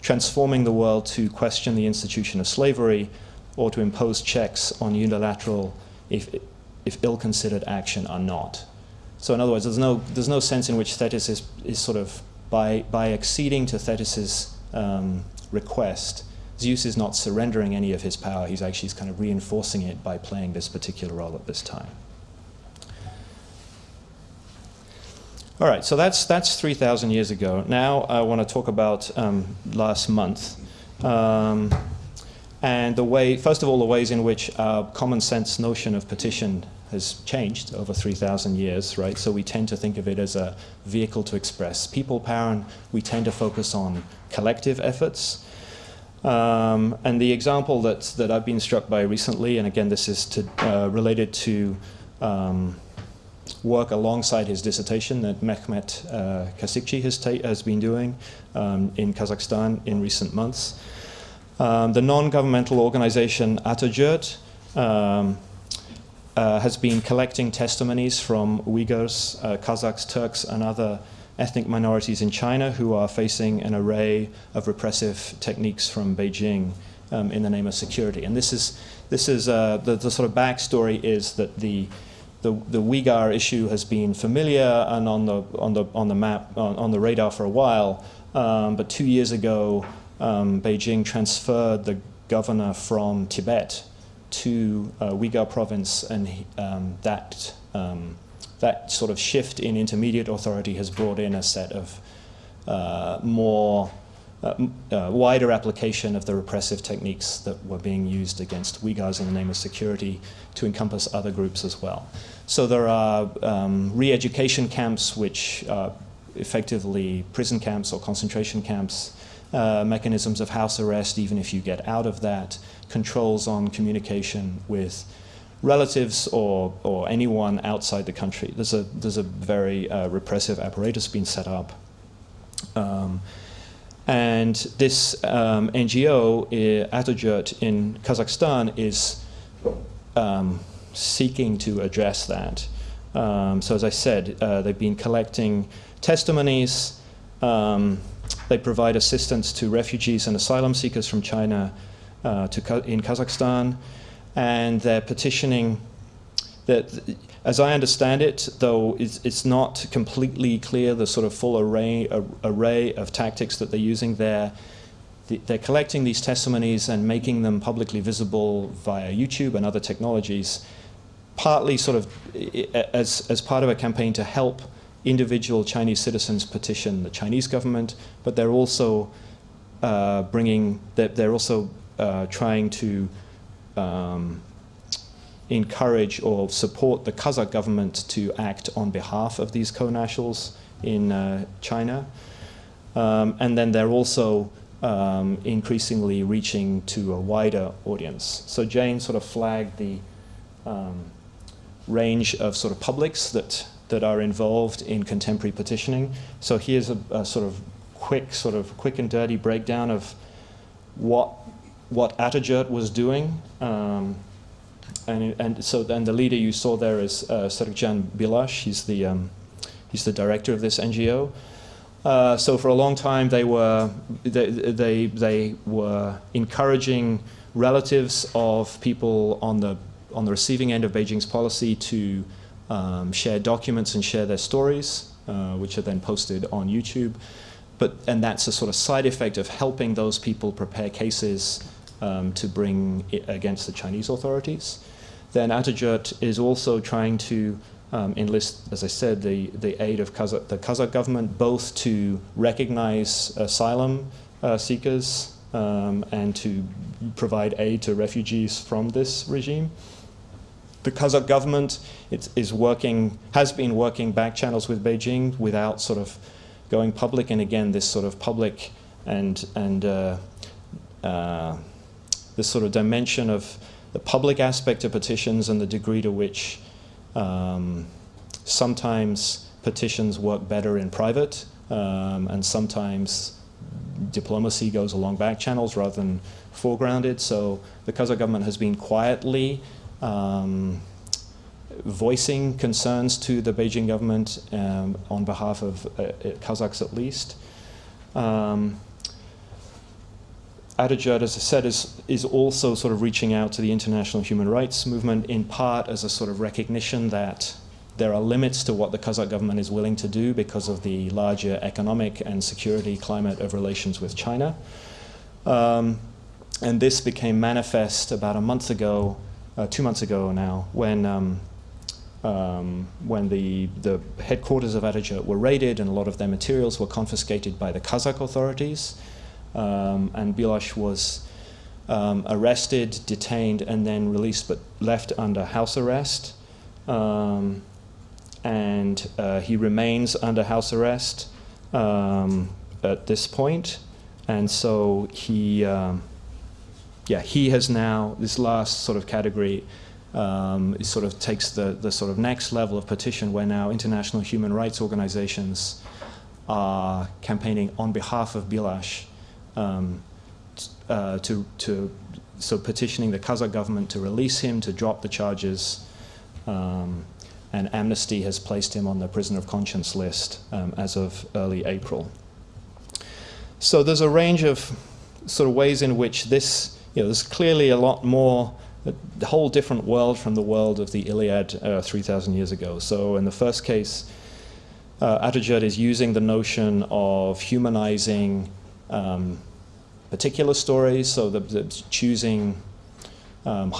transforming the world to question the institution of slavery or to impose checks on unilateral, if, if ill-considered action are not. So in other words, there's no, there's no sense in which Thetis is, is sort of, by, by acceding to Thetis's um, request, Zeus is not surrendering any of his power, he's actually kind of reinforcing it by playing this particular role at this time. All right, so that's, that's 3,000 years ago. Now I want to talk about um, last month. Um, and the way, first of all, the ways in which our common sense notion of petition has changed over 3,000 years, right? So we tend to think of it as a vehicle to express people power, and we tend to focus on collective efforts. Um, and the example that, that I've been struck by recently, and again, this is to, uh, related to um, work alongside his dissertation that Mehmet uh, Kasikci has, has, been doing um, in Kazakhstan in recent months. Um, the non-governmental organization Atajurt um, uh, has been collecting testimonies from Uyghurs, uh, Kazakhs, Turks, and other ethnic minorities in China who are facing an array of repressive techniques from Beijing um, in the name of security. And this is, this is uh, the, the sort of backstory is that the the, the Uyghur issue has been familiar and on the, on the, on the map, on, on the radar for a while. Um, but two years ago, um, Beijing transferred the governor from Tibet to uh, Uyghur province, and um, that, um, that sort of shift in intermediate authority has brought in a set of uh, more uh, uh, wider application of the repressive techniques that were being used against Uyghurs in the name of security to encompass other groups as well. So there are um, re-education camps which are effectively prison camps or concentration camps, uh, mechanisms of house arrest even if you get out of that, controls on communication with relatives or, or anyone outside the country. There's a, there's a very uh, repressive apparatus being set up. Um, and this um, NGO, uh, Atajurt in Kazakhstan, is um, seeking to address that. Um, so as I said, uh, they've been collecting testimonies. Um, they provide assistance to refugees and asylum seekers from China uh, to in Kazakhstan. And they're petitioning that as I understand it, though it's, it's, not completely clear the sort of full array, array of tactics that they're using there, the, they're collecting these testimonies and making them publicly visible via YouTube and other technologies, partly sort of as, as part of a campaign to help individual Chinese citizens petition the Chinese government, but they're also uh, bringing, they're, they're also uh, trying to um, encourage or support the Kazakh government to act on behalf of these co-nationals in uh, China. Um, and then they're also um, increasingly reaching to a wider audience. So Jane sort of flagged the um, range of sort of publics that, that are involved in contemporary petitioning. So here's a, a sort of quick, sort of quick and dirty breakdown of what, what Atajurt was doing um, and, and so then the leader you saw there is uh, Bilash. He's the, um, he's the director of this NGO. Uh, so for a long time they were, they, they, they were encouraging relatives of people on the, on the receiving end of Beijing's policy to um, share documents and share their stories, uh, which are then posted on YouTube. But, and that's a sort of side effect of helping those people prepare cases um, to bring against the Chinese authorities. Then Atajurt is also trying to um, enlist, as I said, the, the aid of Kazakh, the Kazakh government, both to recognize asylum uh, seekers um, and to provide aid to refugees from this regime. The Kazakh government is working, has been working back channels with Beijing without sort of going public, and again, this sort of public and, and uh, uh, this sort of dimension of the public aspect of petitions and the degree to which um, sometimes petitions work better in private um, and sometimes diplomacy goes along back channels rather than foregrounded. So the Kazakh government has been quietly um, voicing concerns to the Beijing government um, on behalf of uh, Kazakhs at least. Um, Atajurt, as I said, is, is also sort of reaching out to the international human rights movement in part as a sort of recognition that there are limits to what the Kazakh government is willing to do because of the larger economic and security climate of relations with China. Um, and this became manifest about a month ago, uh, two months ago now, when, um, um, when the, the headquarters of Atajurt were raided and a lot of their materials were confiscated by the Kazakh authorities. Um, and Bilash was um, arrested, detained, and then released, but left under house arrest. Um, and uh, he remains under house arrest um, at this point. And so he, um, yeah, he has now, this last sort of category, um, it sort of takes the, the sort of next level of petition where now international human rights organizations are campaigning on behalf of Bilash um, uh, to, to, so petitioning the Kazakh government to release him, to drop the charges, um, and Amnesty has placed him on the prisoner of conscience list um, as of early April. So there's a range of sort of ways in which this, you know, there's clearly a lot more, a whole different world from the world of the Iliad uh, 3,000 years ago. So in the first case, uh, is using the notion of humanizing um, particular stories, so the, the choosing um,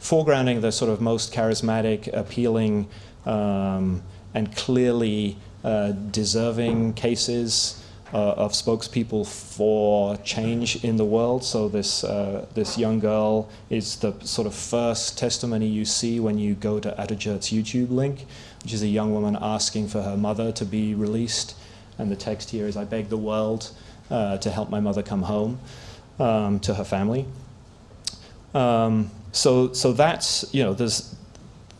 foregrounding the sort of most charismatic, appealing, um, and clearly uh, deserving cases uh, of spokespeople for change in the world. So this uh, this young girl is the sort of first testimony you see when you go to Atajurt's YouTube link, which is a young woman asking for her mother to be released, and the text here is, "I beg the world uh, to help my mother come home um, to her family." Um, so, so that's, you know, there's,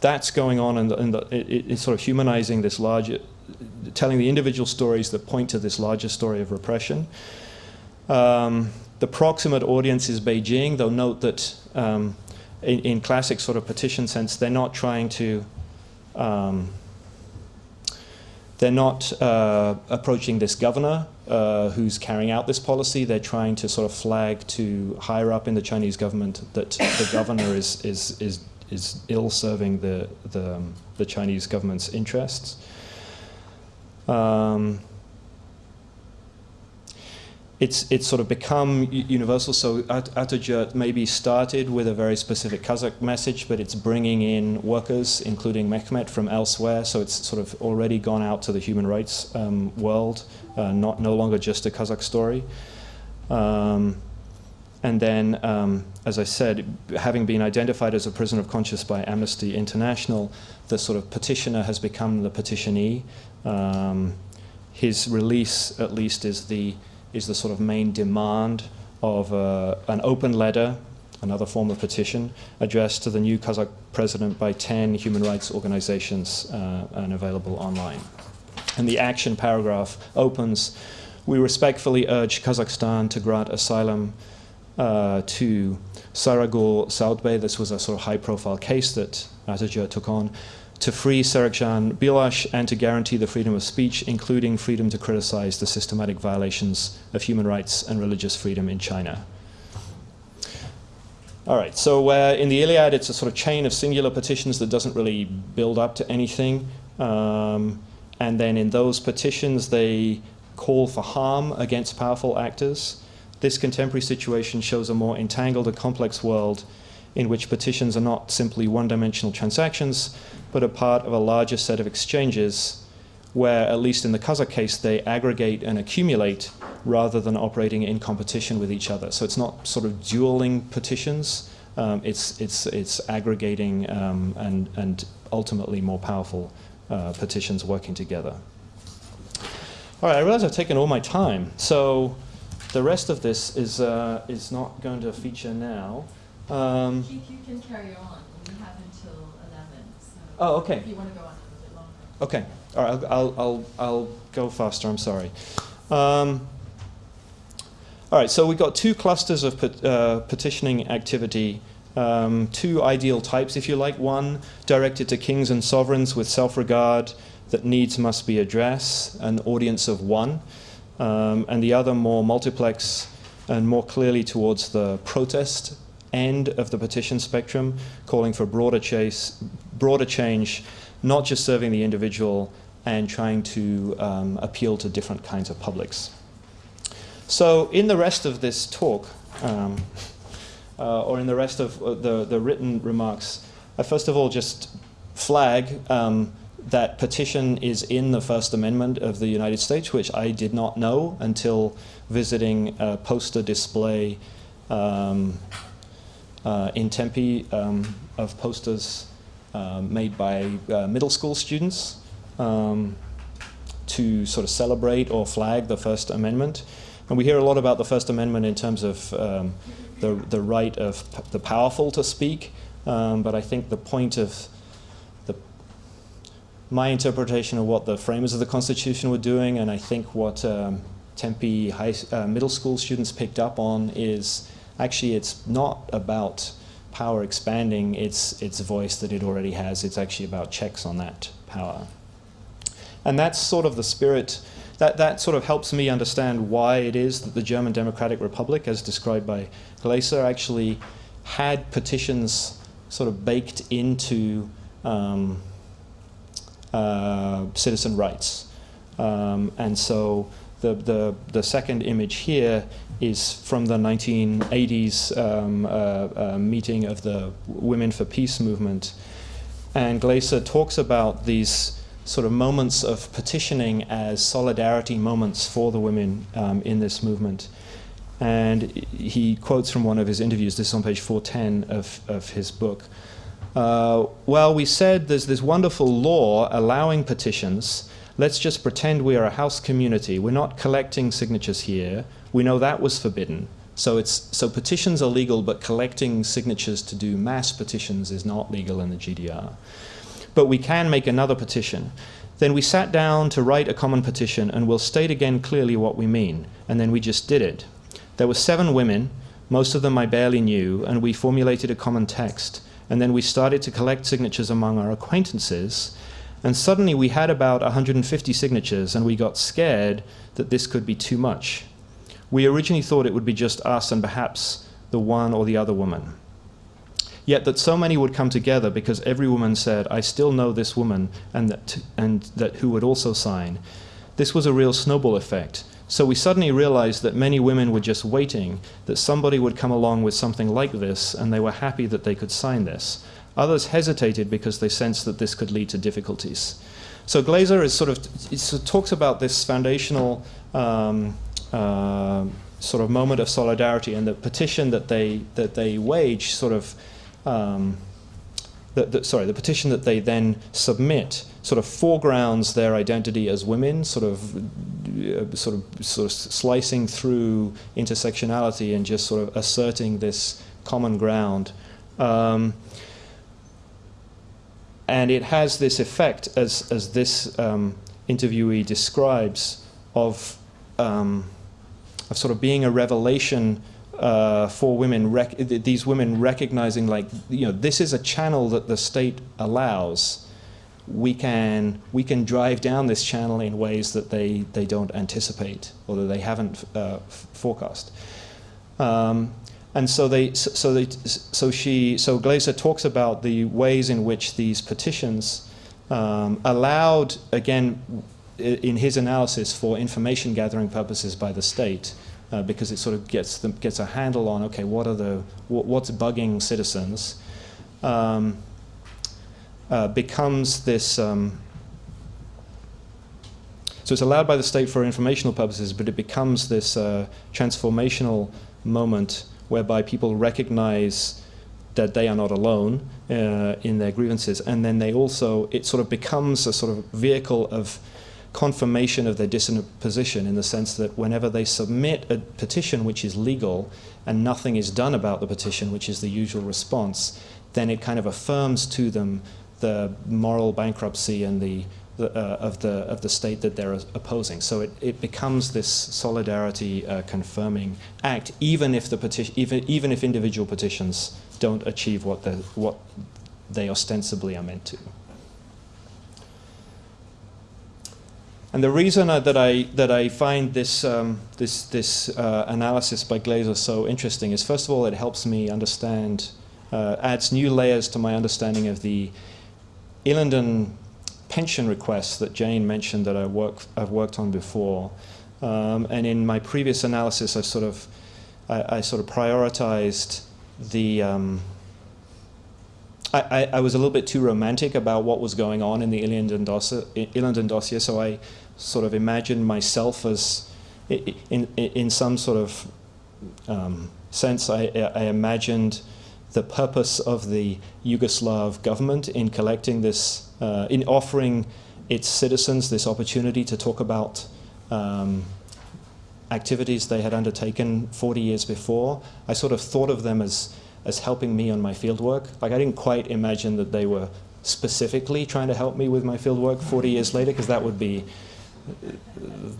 that's going on and, and it, it's sort of humanizing this larger, telling the individual stories that point to this larger story of repression. Um, the proximate audience is Beijing, though note that um, in, in, classic sort of petition sense, they're not trying to, um, they're not uh, approaching this governor uh, who's carrying out this policy. They're trying to sort of flag to higher up in the Chinese government that the governor is, is, is, is ill serving the, the, um, the Chinese government's interests. Um, it's, it's sort of become universal. So At Atajurt maybe started with a very specific Kazakh message, but it's bringing in workers, including Mehmet, from elsewhere. So it's sort of already gone out to the human rights um, world, uh, not no longer just a Kazakh story. Um, and then, um, as I said, having been identified as a prisoner of conscience by Amnesty International, the sort of petitioner has become the petitionee. Um, his release, at least, is the is the sort of main demand of uh, an open letter, another form of petition, addressed to the new Kazakh president by 10 human rights organizations uh, and available online. And the action paragraph opens, we respectfully urge Kazakhstan to grant asylum uh, to Sayragul Sauytbay. This was a sort of high profile case that Atajurt took on to free Serikzhan Bilash and to guarantee the freedom of speech, including freedom to criticize the systematic violations of human rights and religious freedom in China. All right, so uh, in the Iliad, it's a sort of chain of singular petitions that doesn't really build up to anything. Um, and then in those petitions, they call for harm against powerful actors. This contemporary situation shows a more entangled and complex world in which petitions are not simply one-dimensional transactions, but a part of a larger set of exchanges where, at least in the Kazakh case, they aggregate and accumulate rather than operating in competition with each other. So it's not sort of dueling petitions, um, it's, it's, it's aggregating um, and, and ultimately more powerful uh, petitions working together. All right, I realize I've taken all my time, so the rest of this is, uh, is not going to feature now. Um, you, you can carry on. We have until 11. So oh, okay. If you want to go on a little bit longer. Okay. All right. I'll, I'll, I'll, I'll go faster. I'm sorry. Um, all right. So we've got two clusters of pet, uh, petitioning activity. Um, two ideal types, if you like. One directed to kings and sovereigns with self-regard that needs must be addressed, an audience of one. Um, and the other more multiplex and more clearly towards the protest end of the petition spectrum, calling for broader, chase, broader change, not just serving the individual and trying to um, appeal to different kinds of publics. So, in the rest of this talk, um, uh, or in the rest of uh, the, the written remarks, I first of all just flag um, that petition is in the First Amendment of the United States, which I did not know until visiting a poster display um, uh, in Tempe um, of posters uh, made by uh, middle school students um, to sort of celebrate or flag the First Amendment. And we hear a lot about the First Amendment in terms of um, the, the right of the powerful to speak, um, but I think the point of the, my interpretation of what the framers of the Constitution were doing, and I think what um, Tempe high, uh, middle school students picked up on is actually it's not about power expanding its, its voice that it already has, it's actually about checks on that power. And that's sort of the spirit, that, that sort of helps me understand why it is that the German Democratic Republic, as described by Glaeser, actually had petitions sort of baked into um, uh, citizen rights. Um, and so the, the, the second image here is from the 1980s um, uh, uh, meeting of the Women for Peace movement. And Glaeser talks about these sort of moments of petitioning as solidarity moments for the women um, in this movement. And he quotes from one of his interviews, this is on page 410 of, of his book. Uh, well, we said there's this wonderful law allowing petitions. Let's just pretend we are a house community. We're not collecting signatures here. We know that was forbidden. So, it's, so petitions are legal, but collecting signatures to do mass petitions is not legal in the GDR. But we can make another petition. Then we sat down to write a common petition, and we'll state again clearly what we mean. And then we just did it. There were seven women, most of them I barely knew, and we formulated a common text. And then we started to collect signatures among our acquaintances. And suddenly we had about 150 signatures, and we got scared that this could be too much. We originally thought it would be just us and perhaps the one or the other woman. Yet that so many would come together because every woman said, I still know this woman, and that, and that who would also sign. This was a real snowball effect. So we suddenly realized that many women were just waiting, that somebody would come along with something like this, and they were happy that they could sign this. Others hesitated because they sensed that this could lead to difficulties. So Glaeser is sort of it talks about this foundational um, uh, sort of moment of solidarity and the petition that they that they wage sort of um, the, the, sorry the petition that they then submit sort of foregrounds their identity as women sort of uh, sort of sort of slicing through intersectionality and just sort of asserting this common ground. Um, and it has this effect as as this um, interviewee describes of um, of sort of being a revelation uh, for women, these women recognizing like you know this is a channel that the state allows. We can we can drive down this channel in ways that they they don't anticipate or that they haven't uh, forecast. Um, and so they so they so she so Glaeser talks about the ways in which these petitions um, allowed again in his analysis for information gathering purposes by the state, uh, because it sort of gets gets a handle on okay, what are the what, what's bugging citizens, um, uh, becomes this. Um, so it's allowed by the state for informational purposes, but it becomes this uh, transformational moment whereby people recognize that they are not alone uh, in their grievances, and then they also it sort of becomes a sort of vehicle of confirmation of their dissonant position in the sense that whenever they submit a petition which is legal and nothing is done about the petition, which is the usual response, then it kind of affirms to them the moral bankruptcy and the, the uh, of the of the state that they're opposing. So it, it becomes this solidarity uh, confirming act, even if the petition, even even if individual petitions don't achieve what the what they ostensibly are meant to. And the reason that I that I find this um, this this uh, analysis by Glaeser so interesting is first of all it helps me understand uh, adds new layers to my understanding of the Ilinden pension requests that Jane mentioned that I work I've worked on before, um, and in my previous analysis I sort of I, I sort of prioritized the um, I, I, was a little bit too romantic about what was going on in the Ilinden dossier, dossier, so I sort of imagined myself as, in, in, in some sort of um, sense, I, I, imagined the purpose of the Yugoslav government in collecting this, uh, in offering its citizens this opportunity to talk about um, activities they had undertaken 40 years before. I sort of thought of them as as helping me on my fieldwork. Like I didn't quite imagine that they were specifically trying to help me with my fieldwork 40 years later, because that would be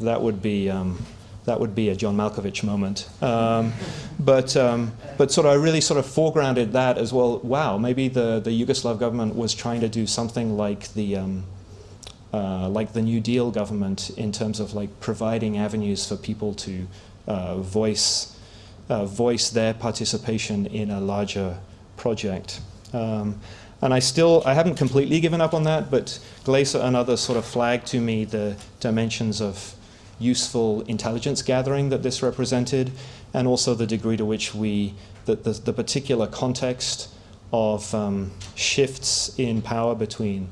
that would be um, that would be a John Malkovich moment. Um, but um, but sort of I really sort of foregrounded that as well. Wow, maybe the the Yugoslav government was trying to do something like the um, uh, like the New Deal government in terms of like providing avenues for people to uh, voice uh, voice their participation in a larger project. Um, and I still, I haven't completely given up on that, but Glaeser and others sort of flagged to me the dimensions of useful intelligence gathering that this represented, and also the degree to which we, the, the, the particular context of um, shifts in power between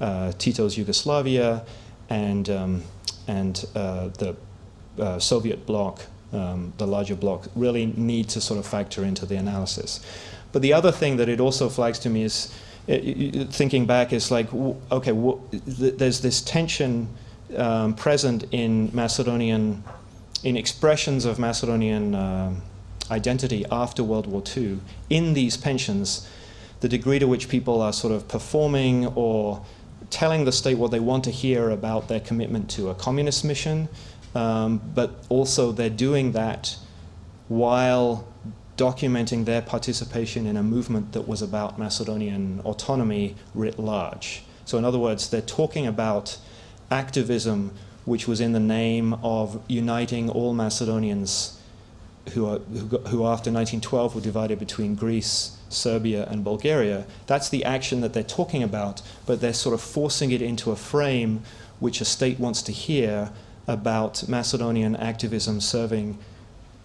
uh, Tito's Yugoslavia and, um, and uh, the uh, Soviet bloc um, the larger block, really need to sort of factor into the analysis. But the other thing that it also flags to me is, thinking back, is like, okay, th there's this tension um, present in Macedonian, in expressions of Macedonian uh, identity after World War II in these pensions, the degree to which people are sort of performing or telling the state what they want to hear about their commitment to a communist mission, um, but also they're doing that while documenting their participation in a movement that was about Macedonian autonomy writ large. So in other words, they're talking about activism which was in the name of uniting all Macedonians who, are, who, who after 1912 were divided between Greece, Serbia and Bulgaria. That's the action that they're talking about, but they're sort of forcing it into a frame which a state wants to hear about Macedonian activism serving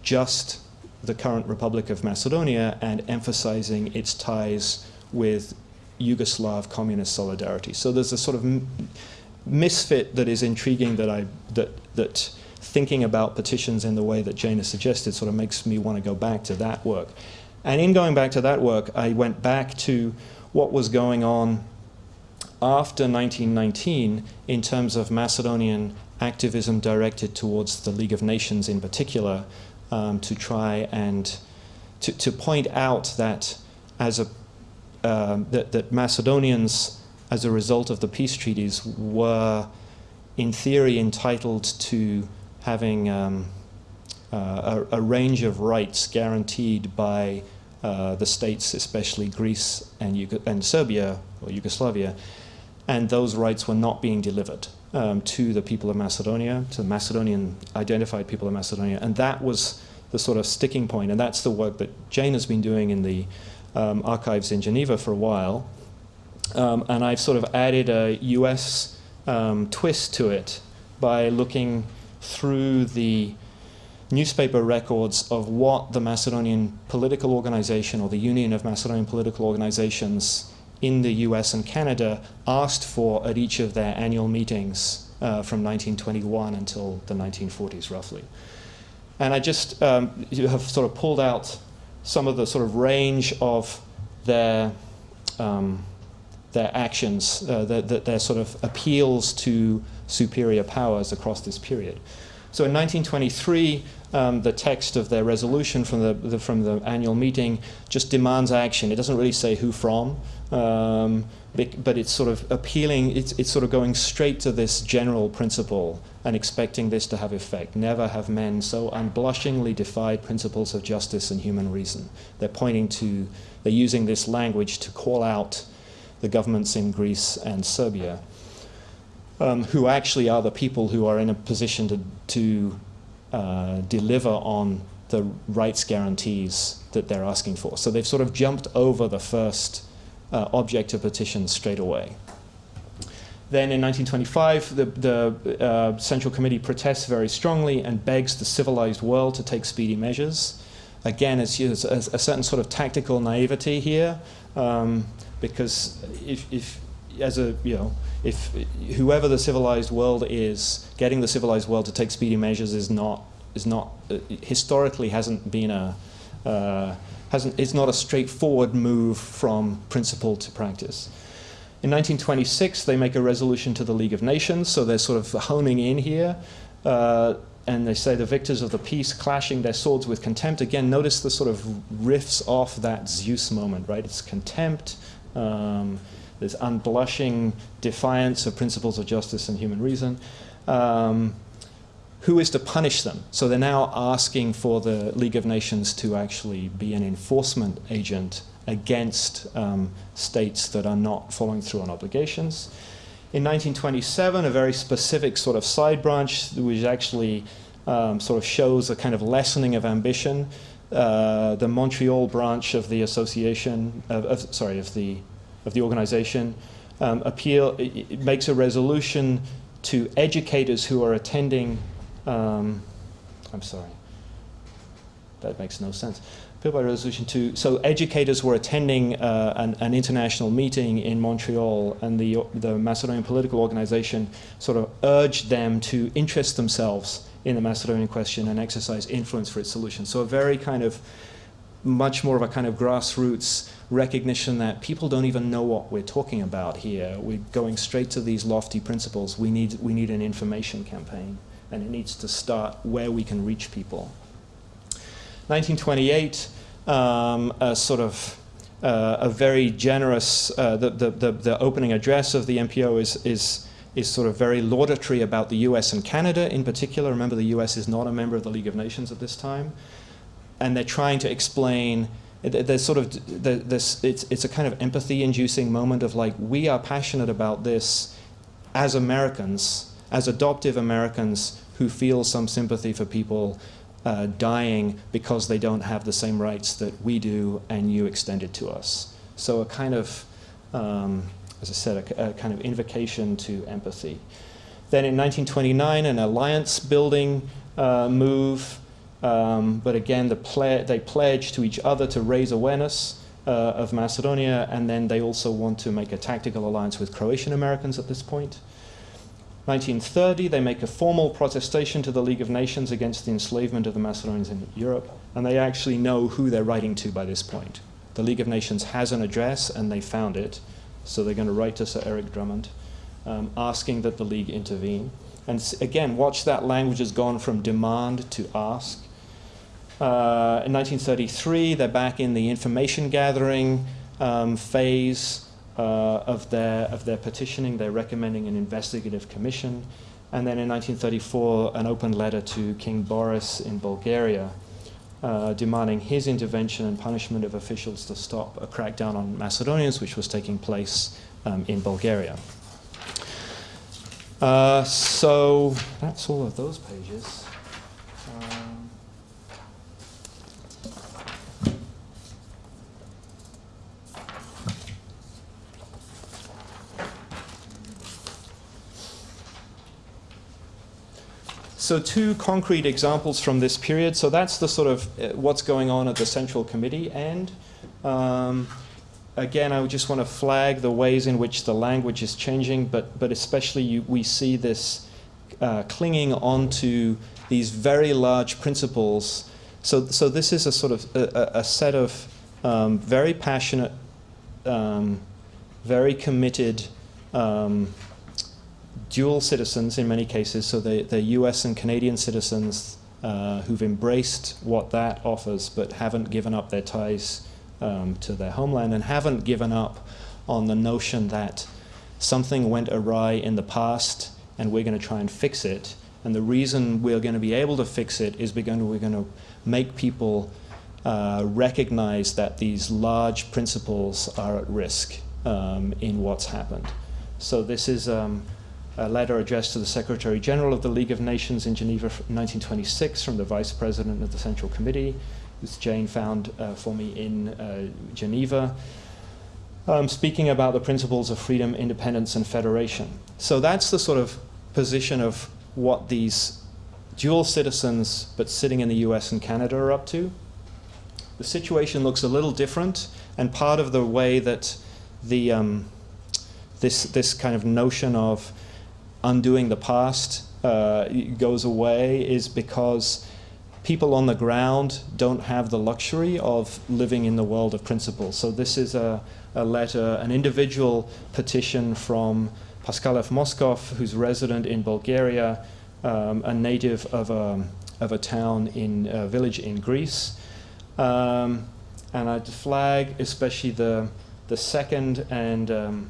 just the current Republic of Macedonia and emphasizing its ties with Yugoslav communist solidarity. So there's a sort of misfit that is intriguing that I that that thinking about petitions in the way that Jane has suggested sort of makes me want to go back to that work. And in going back to that work, I went back to what was going on after 1919 in terms of Macedonian activism directed towards the League of Nations in particular um, to try and to, to point out that as a um, that, that Macedonians as a result of the peace treaties were in theory entitled to having um, uh, a, a, range of rights guaranteed by uh, the states, especially Greece and, Yugo and Serbia or Yugoslavia, and those rights were not being delivered um, to the people of Macedonia, to the Macedonian identified people of Macedonia, and that was the sort of sticking point, and that's the work that Jane has been doing in the um, archives in Geneva for a while. Um, and I've sort of added a US um, twist to it by looking through the newspaper records of what the Macedonian political organization or the Union of Macedonian Political Organizations in the US and Canada asked for at each of their annual meetings uh, from 1921 until the 1940s, roughly. And I just um, have sort of pulled out some of the sort of range of their, um, their actions, uh, their, their sort of appeals to superior powers across this period. So in 1923, um, the text of their resolution from the, the, from the annual meeting just demands action. It doesn't really say who from, um, but it's sort of appealing, it's, it's sort of going straight to this general principle and expecting this to have effect. Never have men so unblushingly defied principles of justice and human reason. They're pointing to, they're using this language to call out the governments in Greece and Serbia. um, who actually are the people who are in a position to, to uh, deliver on the rights guarantees that they're asking for. So they've sort of jumped over the first uh, object of petition straight away. Then in 1925, the, the uh, Central Committee protests very strongly and begs the civilized world to take speedy measures. Again, it's, it's a, a certain sort of tactical naivety here, um, because if, if, as a, you know, if whoever the civilized world is, getting the civilized world to take speedy measures is not, is not, uh, historically hasn't been a, uh, it's not a straightforward move from principle to practice. In 1926, they make a resolution to the League of Nations, so they're sort of honing in here. Uh, and they say the victors of the peace clashing their swords with contempt. Again, notice the sort of riffs off that Zeus moment, right? It's contempt, um, there's unblushing defiance of principles of justice and human reason. Um, who is to punish them? So they're now asking for the League of Nations to actually be an enforcement agent against um, states that are not following through on obligations. In 1927, a very specific sort of side branch, which actually um, sort of shows a kind of lessening of ambition. Uh, the Montreal branch of the association, of, of, sorry, of the of the organization, um, appeal it, it makes a resolution to educators who are attending. Um, I'm sorry, that makes no sense by resolution two. So educators were attending uh, an, an, international meeting in Montreal, and the the Macedonian political organization sort of urged them to interest themselves in the Macedonian question and exercise influence for its solution. So a very kind of much more of a kind of grassroots recognition that people don't even know what we're talking about here. We're going straight to these lofty principles. We need we need an information campaign, and it needs to start where we can reach people. 1928, um, a sort of uh, a very generous, uh, the, the, the, opening address of the MPO is, is, is sort of very laudatory about the US and Canada in particular. Remember, the US is not a member of the League of Nations at this time. And they're trying to explain, there's sort of, this, it's, it's a kind of empathy inducing moment of like, we are passionate about this as Americans, as adoptive Americans who feel some sympathy for people uh, dying because they don't have the same rights that we do and you extended to us. So a kind of, um, as I said, a, a, kind of invocation to empathy. Then in 1929, an alliance building uh, move, um, but again, the ple they pledge to each other to raise awareness uh, of Macedonia, and then they also want to make a tactical alliance with Croatian Americans at this point. 1930, they make a formal protestation to the League of Nations against the enslavement of the Macedonians in Europe, and they actually know who they're writing to by this point. The League of Nations has an address, and they found it, so they're going to write to Sir Eric Drummond, um, asking that the League intervene. And again, watch that language has gone from demand to ask. Uh, in 1933, they're back in the information gathering um, phase of, their, of their petitioning. They're recommending an investigative commission. And then in 1934, an open letter to King Boris in Bulgaria uh, demanding his intervention and punishment of officials to stop a crackdown on Macedonians, which was taking place um, in Bulgaria. Uh, so that's all of those pages. So two concrete examples from this period. So that's the sort of uh, what's going on at the Central Committee end. Um, again, I just want to flag the ways in which the language is changing, but, but especially you, we see this uh, clinging onto these very large principles. So, so this is a sort of a, a set of um, very passionate, um, very committed um, dual citizens in many cases, so they, they're US and Canadian citizens uh, who've embraced what that offers but haven't given up their ties um, to their homeland and haven't given up on the notion that something went awry in the past and we're going to try and fix it. And the reason we're going to be able to fix it is to, we're going to make people uh, recognize that these large principles are at risk um, in what's happened. So this is um, a letter addressed to the Secretary General of the League of Nations in Geneva in 1926 from the Vice President of the Central Committee, which Jane found uh, for me in uh, Geneva, um, speaking about the principles of freedom, independence, and federation. So that's the sort of position of what these dual citizens, but sitting in the US and Canada, are up to. The situation looks a little different, and part of the way that the um, this this kind of notion of undoing the past uh, goes away is because people on the ground don't have the luxury of living in the world of principles. So this is a, a letter, an individual petition from Pascal F. Moskov, who's resident in Bulgaria, um, a native of a, of a town in a village in Greece. Um, and I'd flag especially the, the second and um,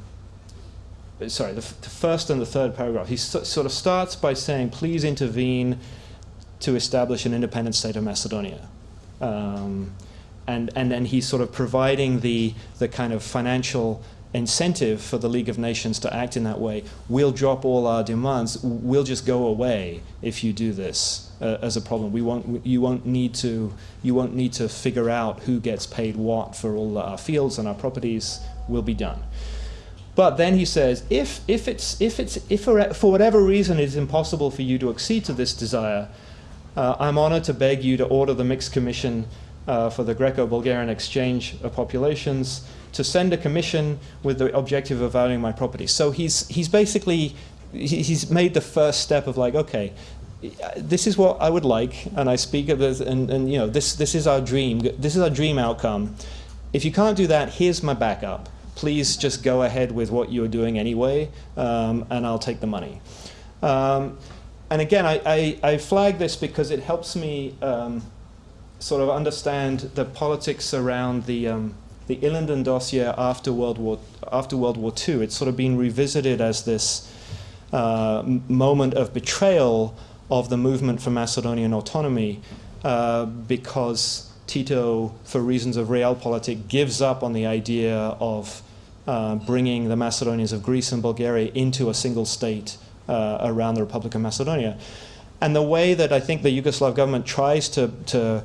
sorry, the, the, first and the third paragraph. He so, sort of starts by saying, please intervene to establish an independent state of Macedonia. Um, and, and then he's sort of providing the, the kind of financial incentive for the League of Nations to act in that way. We'll drop all our demands. We'll just go away if you do this uh, as a problem. We won't, you, won't need to, you won't need to figure out who gets paid what for all our fields and our properties. We'll be done. But then he says, if, if, it's, if, it's, if for whatever reason it is impossible for you to accede to this desire, uh, I'm honored to beg you to order the Mixed Commission uh, for the Greco-Bulgarian Exchange of Populations to send a commission with the objective of valuing my property. So he's, he's basically, he's made the first step of like, okay, this is what I would like, and I speak of this, and, and you know, this, this is our dream, this is our dream outcome. If you can't do that, here's my backup please just go ahead with what you're doing anyway, um, and I'll take the money. Um, and again, I, I, I, flag this because it helps me um, sort of understand the politics around the, um, the dossier after World, War, after World War II. It's sort of been revisited as this uh, moment of betrayal of the movement for Macedonian autonomy uh, because Tito, for reasons of realpolitik, gives up on the idea of uh, bringing the Macedonians of Greece and Bulgaria into a single state uh, around the Republic of Macedonia. And the way that I think the Yugoslav government tries to, to,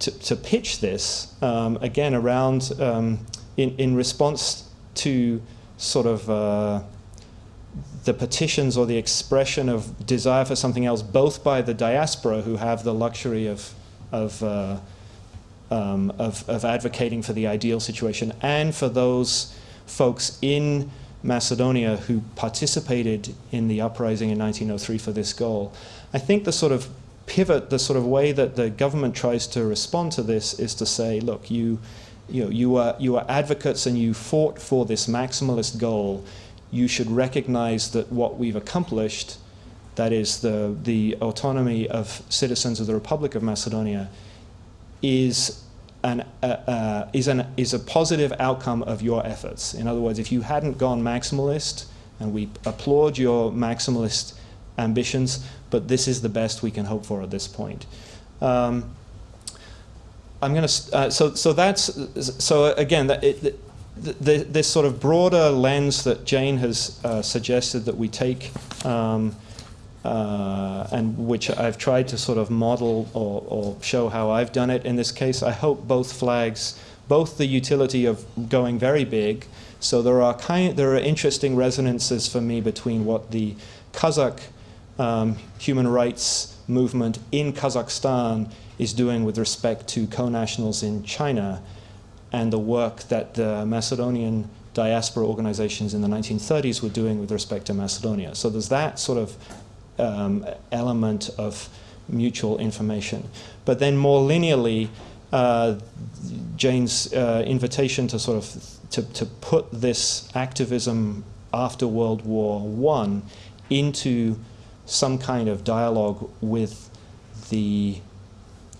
to, to pitch this, um, again, around um, in, in response to sort of uh, the petitions or the expression of desire for something else, both by the diaspora who have the luxury of, of uh, um, of, of advocating for the ideal situation and for those folks in Macedonia who participated in the uprising in 1903 for this goal. I think the sort of pivot, the sort of way that the government tries to respond to this is to say, look, you, you, know, you, are, you are advocates and you fought for this maximalist goal. You should recognize that what we've accomplished, that is the, the autonomy of citizens of the Republic of Macedonia, is an, uh, uh, is, an, is a positive outcome of your efforts. In other words, if you hadn't gone maximalist, and we applaud your maximalist ambitions, but this is the best we can hope for at this point. Um, I'm going to, uh, so, so that's, so again, that it, the, the, this sort of broader lens that Jane has uh, suggested that we take um, uh, and which I've tried to sort of model or, or, show how I've done it in this case. I hope both flags, both the utility of going very big, so there are kind, there are interesting resonances for me between what the Kazakh um, human rights movement in Kazakhstan is doing with respect to co-nationals in China and the work that the Macedonian diaspora organizations in the 1930s were doing with respect to Macedonia. So there's that sort of um, element of mutual information. But then more linearly, uh, Jane's uh, invitation to sort of to, to put this activism after World War One into some kind of dialogue with the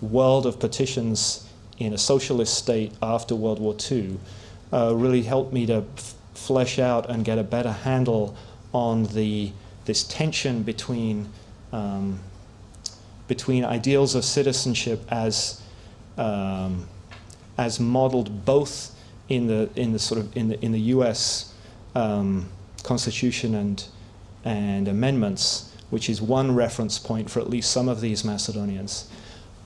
world of petitions in a socialist state after World War II uh, really helped me to flesh out and get a better handle on the this tension between um, between ideals of citizenship as um, as modeled both in the in the sort of in the in the U.S. Um, Constitution and and amendments, which is one reference point for at least some of these Macedonians,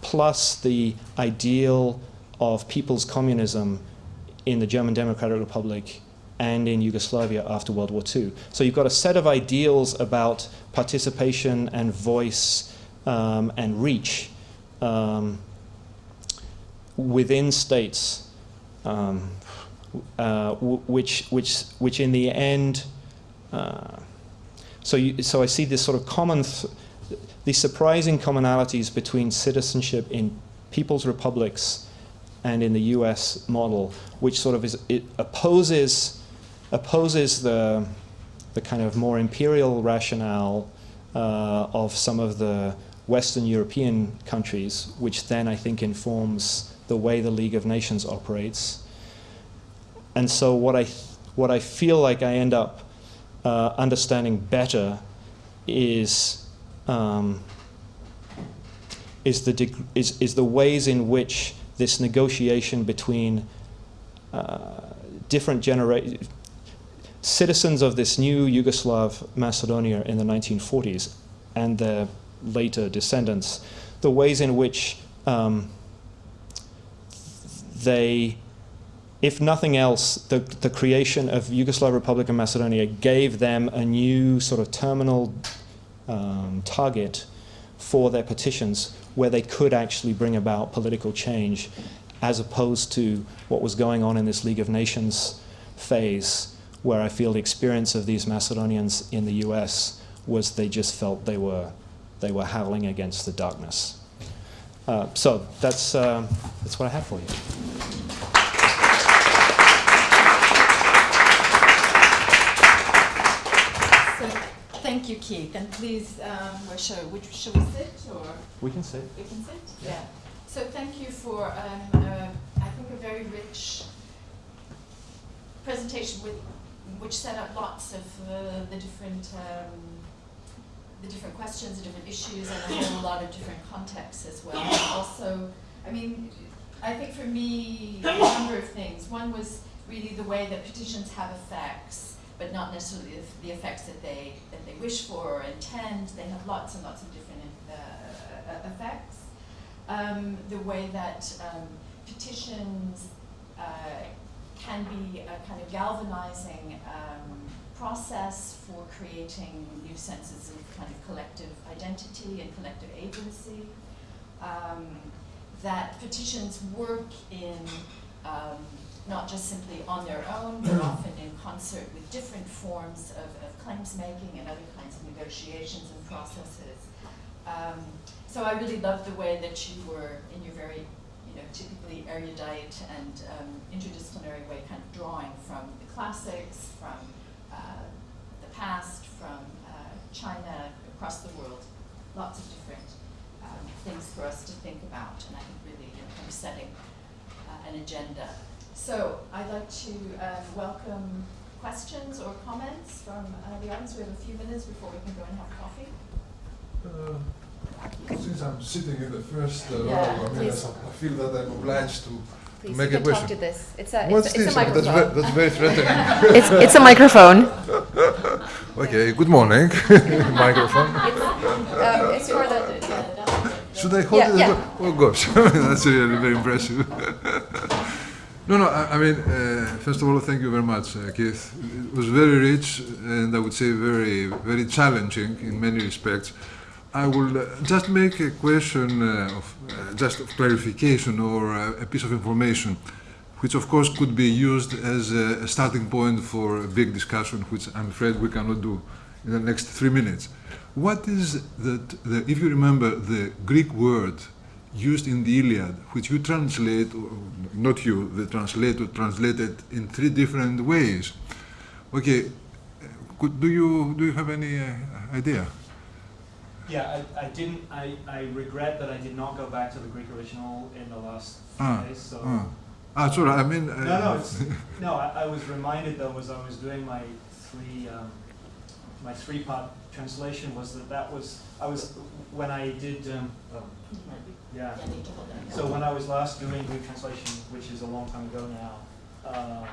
plus the ideal of people's communism in the German Democratic Republic and in Yugoslavia after World War II. So you've got a set of ideals about participation and voice um, and reach um, within states, um, uh, which, which, which in the end, uh, so, you, so I see this sort of common, th- these surprising commonalities between citizenship in people's republics and in the U.S. model, which sort of is it opposes opposes the the kind of more imperial rationale uh, of some of the Western European countries, which then I think informs the way the League of Nations operates. And so what I what I feel like I end up uh, understanding better is. Um, is the, is, is the ways in which this negotiation between uh, different generations, citizens of this new Yugoslav Macedonia in the 1940s and their later descendants, the ways in which um, they, if nothing else, the, the creation of Yugoslav Republic of Macedonia gave them a new sort of terminal um, target for their petitions where they could actually bring about political change as opposed to what was going on in this League of Nations phase where I feel the experience of these Macedonians in the US was they just felt they were, they were howling against the darkness. Uh, so that's, uh, that's what I have for you. Thank you, Keith, and please, um, where shall, which, shall we sit, or We can sit. we can sit? Yeah. So thank you for, um, uh, I think, a very rich presentation with, which set up lots of uh, the different, um, the different questions, the different issues, and a whole lot of different contexts as well. Also, I mean, I think for me, a number of things. One was really the way that petitions have effects, but not necessarily the- effects that they, that they wish for or intend. They have lots and lots of different uh, effects. Um, the way that um, petitions uh, can be a kind of galvanizing um, process for creating new senses of kind of collective identity and collective agency. Um, that petitions work in um, not just simply on their own, but often in concert with different forms of, of claims making and other kinds of negotiations and processes. Um, so I really loved the way that you were, in your very, you know, typically erudite and um, interdisciplinary way, kind of drawing from the classics, from uh, the past, from uh, China, across the world, lots of different um, things for us to think about, and I think really, you know, kind of setting uh, an agenda. So I'd like to um, welcome questions or comments from uh, the audience. We have a few minutes before we can go and have coffee. Since I'm sitting in the first uh, row, I mean. I feel that I'm obliged to, to Please, make you a can talk question. to this. It's a, What's it's, it's this? a That's, microphone. ve- that's very threatening. it's, it's a microphone. okay, good morning. Microphone. Um, it's for the. Yeah. Should I hold Yeah, it? yeah. Oh gosh, that's really very impressive. no, no. I, I mean, uh, first of all, thank you very much, uh, Keith. It was very rich and I would say very, very challenging in many respects. I will uh, just make a question uh, of uh, just of clarification or a piece of information, which of course could be used as a, starting point for a big discussion, which I'm afraid we cannot do in the next three minutes. What is that? The, if you remember the Greek word used in the Iliad, which you translate, not you, the translator translated in three different ways. Okay, could, do you do you have any uh, idea? Yeah, I, I didn't. I, I regret that I did not go back to the Greek original in the last few Ah, days. So Ah, ah sorry. I mean, uh, no, no, it's, no. I, I was reminded though as I was doing my three um, my three part translation was that that was I was when I did um, oh, yeah. Yeah, need to hold that. So when I was last doing Greek translation, which is a long time ago now, um,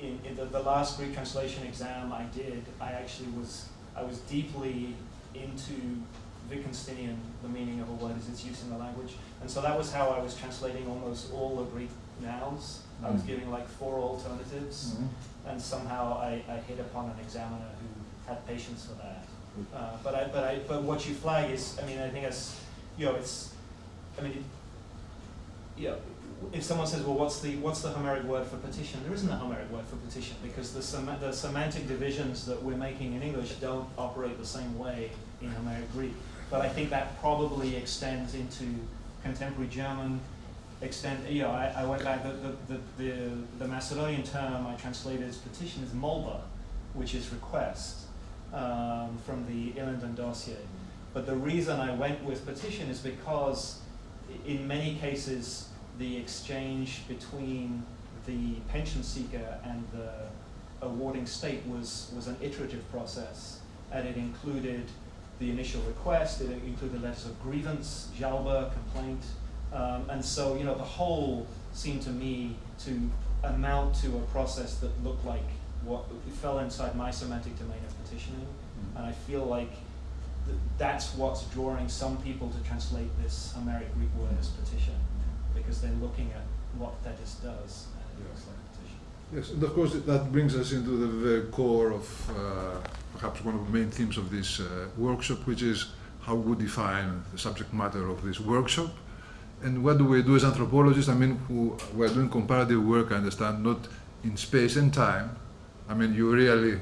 in, in the, the last Greek translation exam I did, I actually was I was deeply into Wittgensteinian, the meaning of a word is its use in the language. And so that was how I was translating almost all the Greek nouns. I was Mm. giving like four alternatives, and somehow I, I hit upon an examiner who had patience for that. Uh, but I, but I, but what you flag is, I mean, I think it's, you know, it's, I mean, it, you know, if someone says, well, what's the, what's the Homeric word for petition? There isn't a Homeric word for petition because the, sem- the semantic divisions that we're making in English don't operate the same way in Homeric Greek. But I think that probably extends into contemporary German, extend, you know, I, I went back, the, the, the, the, Macedonian term I translated as petition is molba, which is request, um, from the Ilinden dossier. But the reason I went with petition is because in many cases, the exchange between the pension seeker and the awarding state was, was an iterative process. And it included the initial request, it included letters of grievance, jalba, complaint. Um, and so, you know, the whole seemed to me to amount to a process that looked like what it fell inside my semantic domain of petitioning. And I feel like th- that's what's drawing some people to translate this Homeric Greek word as petition, because they're looking at what Thetis does, and it looks like. Yes, and of course that brings us into the very core of uh, perhaps one of the main themes of this uh, workshop, which is how we define the subject matter of this workshop. And what do we do as anthropologists? I mean, who we're doing comparative work, I understand, not in space and time. I mean, you really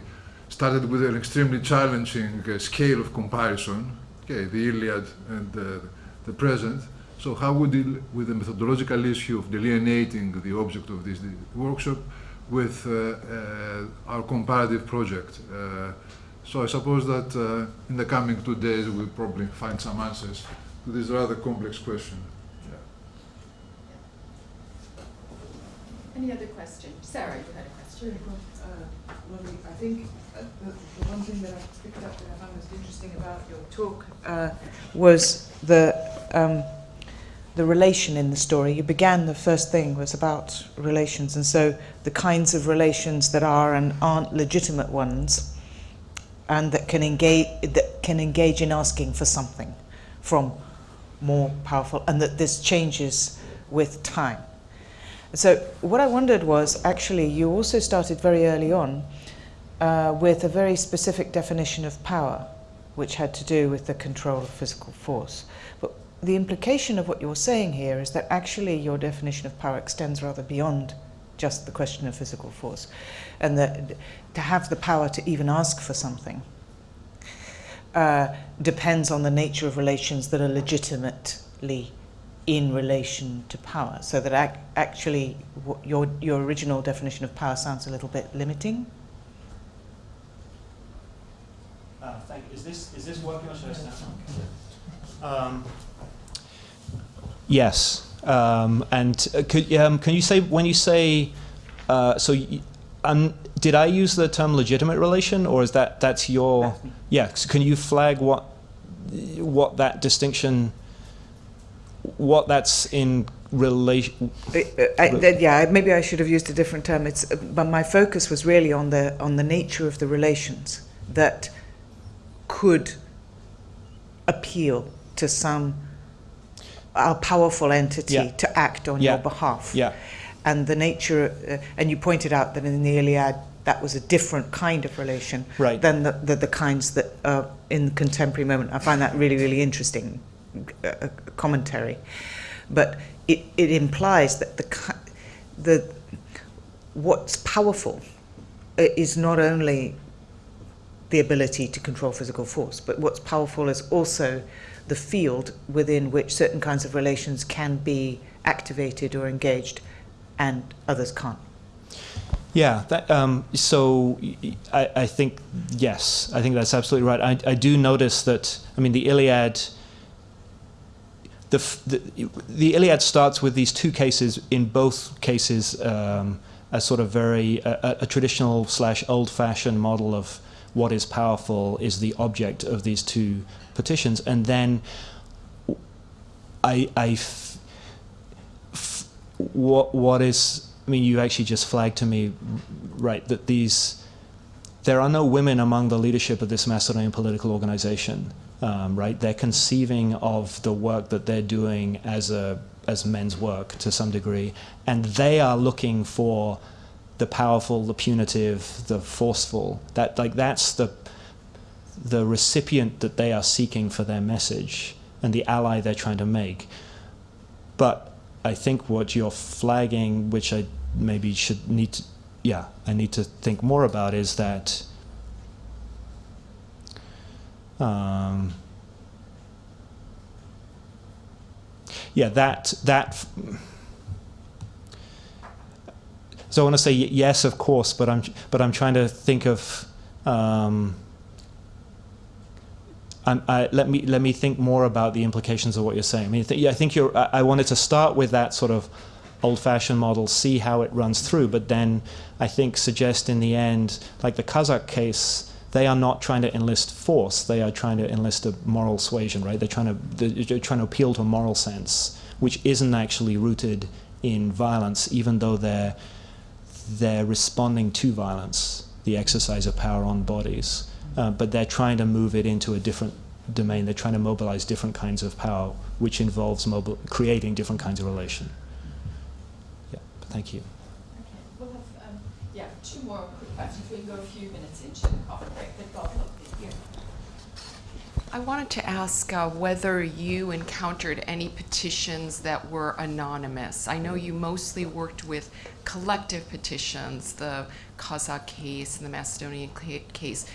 started with an extremely challenging uh, scale of comparison, okay, the Iliad and uh, the present. So how we deal with the methodological issue of delineating the object of this workshop with uh, uh, our comparative project. Uh, so I suppose that uh, in the coming two days we'll probably find some answers to this rather complex question. Any other question? Sarah, you had a question? Sure, well, uh, I think uh, the, the one thing that I picked up that I found most interesting about your talk uh, was the um, the relation in the story. You began the first thing was about relations, and so the kinds of relations that are and aren't legitimate ones, and that can engage that can engage in asking for something from more powerful, and that this changes with time. So what I wondered was actually you also started very early on uh, with a very specific definition of power, which had to do with the control of physical force. But the implication of what you're saying here is that actually your definition of power extends rather beyond just the question of physical force, and that to have the power to even ask for something uh, depends on the nature of relations that are legitimately in relation to power. So that ac- actually, your your original definition of power sounds a little bit limiting. Uh, thank, is this, is this working or should I? Um, yes, um, and uh, could, um, can you say, when you say, uh, so, y- um, did I use the term legitimate relation, or is that, that's your, yeah, so can you flag what, what that distinction, what that's in relation, yeah, maybe I should have used a different term. It's, uh, but my focus was really on the on the nature of the relations that could appeal to some a powerful entity Yeah. to act on Yeah. your behalf. yeah, And the nature, uh, and you pointed out that in the Iliad that was a different kind of relation Right. than the, the, the kinds that are in the contemporary moment. I find that really, really interesting uh, commentary. But it, it implies that the, the what's powerful is not only the ability to control physical force, but what's powerful is also the field within which certain kinds of relations can be activated or engaged and others can't. Yeah, that, um, so I think, yes, I think that's absolutely right. I, I do notice that, I mean, the Iliad, the, the, the Iliad starts with these two cases, in both cases, um, a sort of very, a, a- a traditional slash old fashioned model of what is powerful is the object of these two petitions. And then I, I f- f- what what is I mean you actually just flagged to me right that these there are no women among the leadership of this Macedonian political organization, um, right? They're conceiving of the work that they're doing as a as men's work to some degree, and they are looking for the powerful, the punitive, the forceful. That like that's the the recipient that they are seeking for their message and the ally they're trying to make. But I think what you're flagging, which I maybe should need to, yeah, I need to think more about is that um, yeah, that that. So I want to say yes, of course, but I'm but I'm trying to think of. Um, Let me let me think more about the implications of what you're saying. I mean, th- yeah, I think you're. I, I wanted to start with that sort of old-fashioned model, see how it runs through, but then I think suggest in the end, like the Kazakh case, they are not trying to enlist force; they are trying to enlist a moral suasion, right? They're trying to they're trying to appeal to a moral sense, which isn't actually rooted in violence, even though they're they're responding to violence, the exercise of power on bodies. Uh, but they're trying to move it into a different domain. They're trying to mobilize different kinds of power, which involves mobil- creating different kinds of relation. Yeah, thank you. Okay, we'll have, um, yeah, two more quick questions. We can go a few minutes into the coffee break, but Bob, look, here. I wanted to ask uh, whether you encountered any petitions that were anonymous. I know you mostly worked with collective petitions, the Kazakh case and the Macedonian case,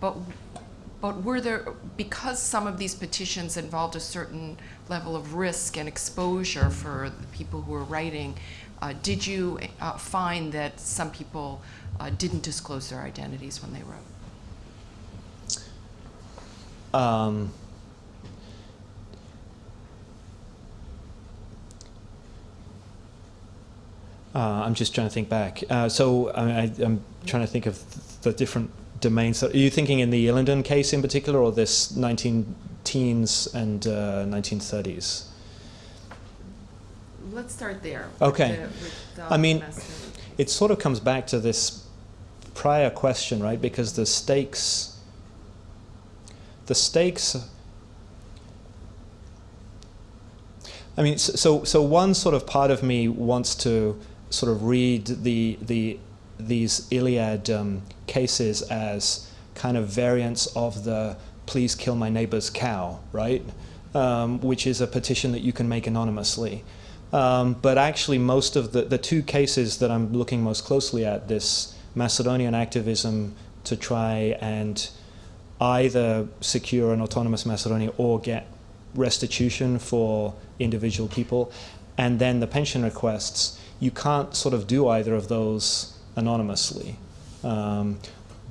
but but were there because some of these petitions involved a certain level of risk and exposure for the people who were writing? Uh, did you uh, find that some people uh, didn't disclose their identities when they wrote? Um, uh, I'm just trying to think back. Uh, so I, I'm trying to think of the different domains. So are you thinking in the Ilinden case in particular, or this 19 teens and uh, 1930s? Let's start there. Okay. the- the I mean, case. it sort of comes back to this prior question, right? Because the stakes, the stakes. I mean, so so one sort of part of me wants to sort of read the the these Iliad um, cases as kind of variants of the "please kill my neighbor's cow," right? Um, which is a petition that you can make anonymously. Um, but actually, most of the, the two cases that I'm looking most closely at this Macedonian activism to try and either secure an autonomous Macedonia or get restitution for individual people, and then the pension requests, you can't sort of do either of those anonymously. Um,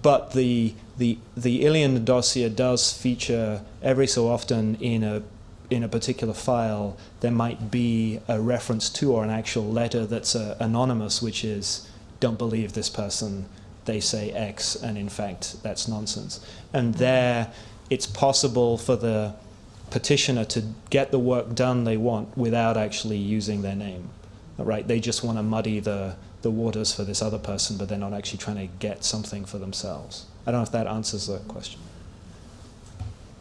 but the, the, the Ilinden dossier does feature every so often in a in a particular file, there might be a reference to or an actual letter that's uh, anonymous, which is, don't believe this person, they say X, and in fact, that's nonsense. And there, it's possible for the petitioner to get the work done they want without actually using their name. Right? They just want to muddy the, the waters for this other person, but they're not actually trying to get something for themselves. I don't know if that answers the question.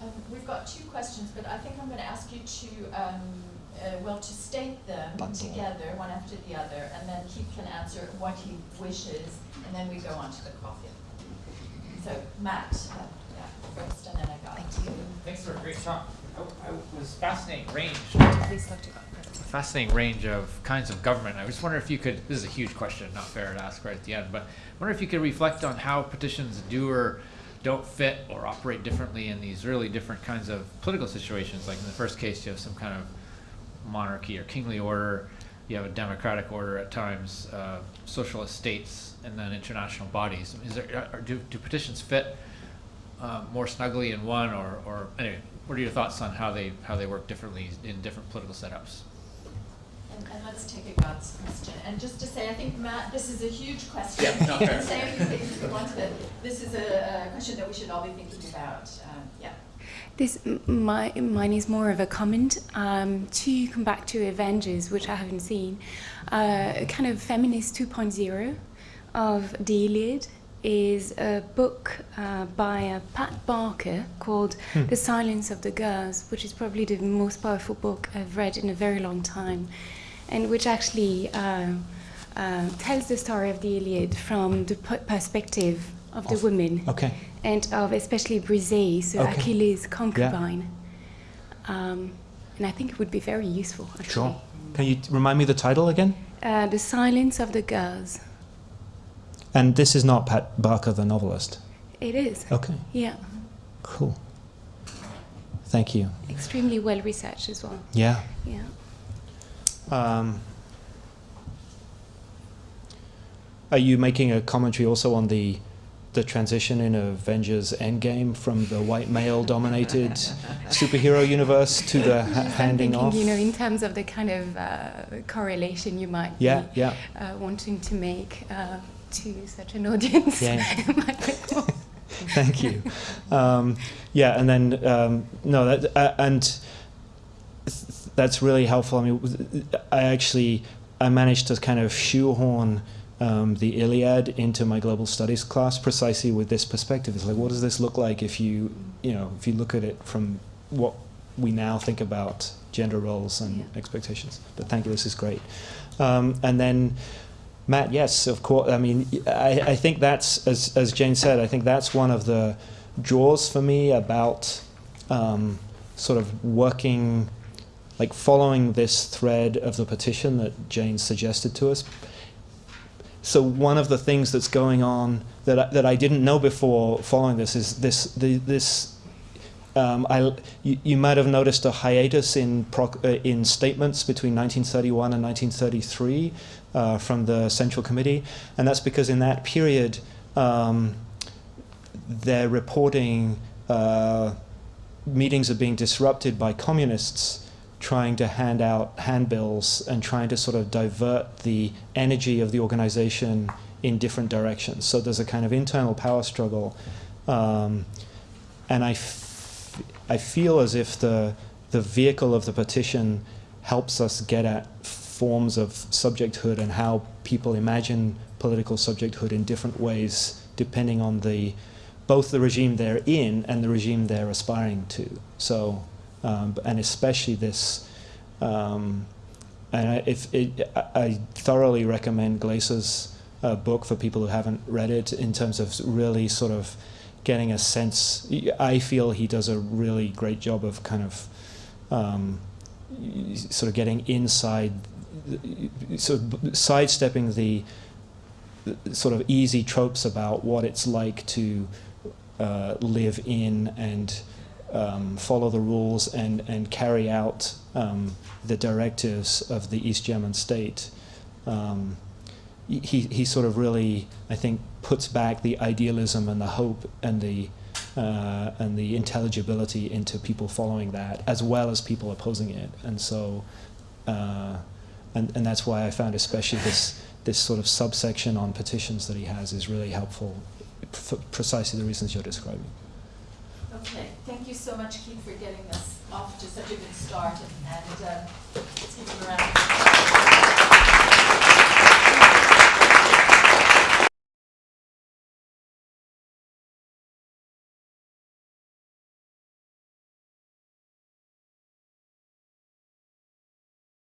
Um, we've got two questions, but I think I'm going to ask you to, um, uh, well, to state them Bundle. together, one after the other, and then Keith can answer what he wishes, and then we go on to the coffee. So, Matt, uh, yeah, first, and then I got. Thank you. Thanks for a great talk. I, I was fascinating range, Please look to fascinating range of kinds of government. I just wonder if you could. This is a huge question, not fair to ask right at the end, but I wonder if you could reflect on how petitions do or don't fit or operate differently in these really different kinds of political situations. Like in the first case, you have some kind of monarchy or kingly order. You have a democratic order at times, uh, socialist states, and then international bodies. Is there are, do, do petitions fit uh, more snugly in one, or, or anyway? What are your thoughts on how they how they work differently in different political setups? And, and let's take a God's question. And just to say, I think, Matt, this is a huge question. Yeah, no, You fair. can say a few things if you want. This is a, a question that we should all be thinking about. Um, yeah. This my mine is more of a comment um, to come back to Avengers, which I haven't seen, uh, kind of feminist 2.0 of the Iliad. is a book uh, by uh, Pat Barker called Hmm. The Silence of the Girls, which is probably the most powerful book I've read in a very long time, and which actually uh, uh, tells the story of the Iliad from the p- perspective of the women Okay. and of especially Briseis, so Okay. Achilles' concubine. Um, and I think it would be very useful, actually. Sure. Can you remind me the title again? Uh, the Silence of the Girls. And this is not Pat Barker, the novelist. It is. Okay. Yeah. Cool. Thank you. Extremely well researched as well. Yeah. Yeah. Um, are you making a commentary also on the the transition in Avengers Endgame from the white male dominated superhero universe to the ha- handing thinking, off? you know, in terms of the kind of uh, correlation you might yeah, be yeah. uh, wanting to make uh, to such an audience. Yeah. might be cool. Thank you. Um, yeah, and then um, no, that uh, and that's really helpful. I mean, I actually I managed to kind of shoehorn um, the Iliad into my global studies class precisely with this perspective. It's like, what does this look like if you you know if you look at it from what we now think about gender roles and Yeah. expectations. But thank you, this is great. Um, and then. Matt, yes, of course. I mean, I, I think that's, as, as Jane said, I think that's one of the draws for me about um, sort of working, like following this thread of the petition that Jane suggested to us. So one of the things that's going on that I, that I didn't know before following this is this the, this. Um, I, you, you might have noticed a hiatus in proc, uh, in statements between 1931 and 1933 uh, from the Central Committee, and that's because in that period um, they're reporting uh, meetings are being disrupted by communists trying to hand out handbills and trying to sort of divert the energy of the organization in different directions. So there's a kind of internal power struggle, um, and I, I feel as if the the vehicle of the petition helps us get at forms of subjecthood and how people imagine political subjecthood in different ways depending on the both the regime they're in and the regime they're aspiring to. So, um, and especially this, um, and I, if it, I- thoroughly recommend Glaeser's uh, book for people who haven't read it in terms of really sort of getting a sense. I feel he does a really great job of kind of um, sort of getting inside, sort of sidestepping the the sort of easy tropes about what it's like to uh, live in and um, follow the rules and, and carry out um, the directives of the East German state. Um, he, he sort of really, I think, puts back the idealism and the hope and the uh, and the intelligibility into people following that, as well as people opposing it. And so, uh, and and that's why I found especially this this sort of subsection on petitions that he has is really helpful for precisely the reasons you're describing. Okay, thank you so much, Keith, for getting us off to such a good start, and, and uh, let's give him a round.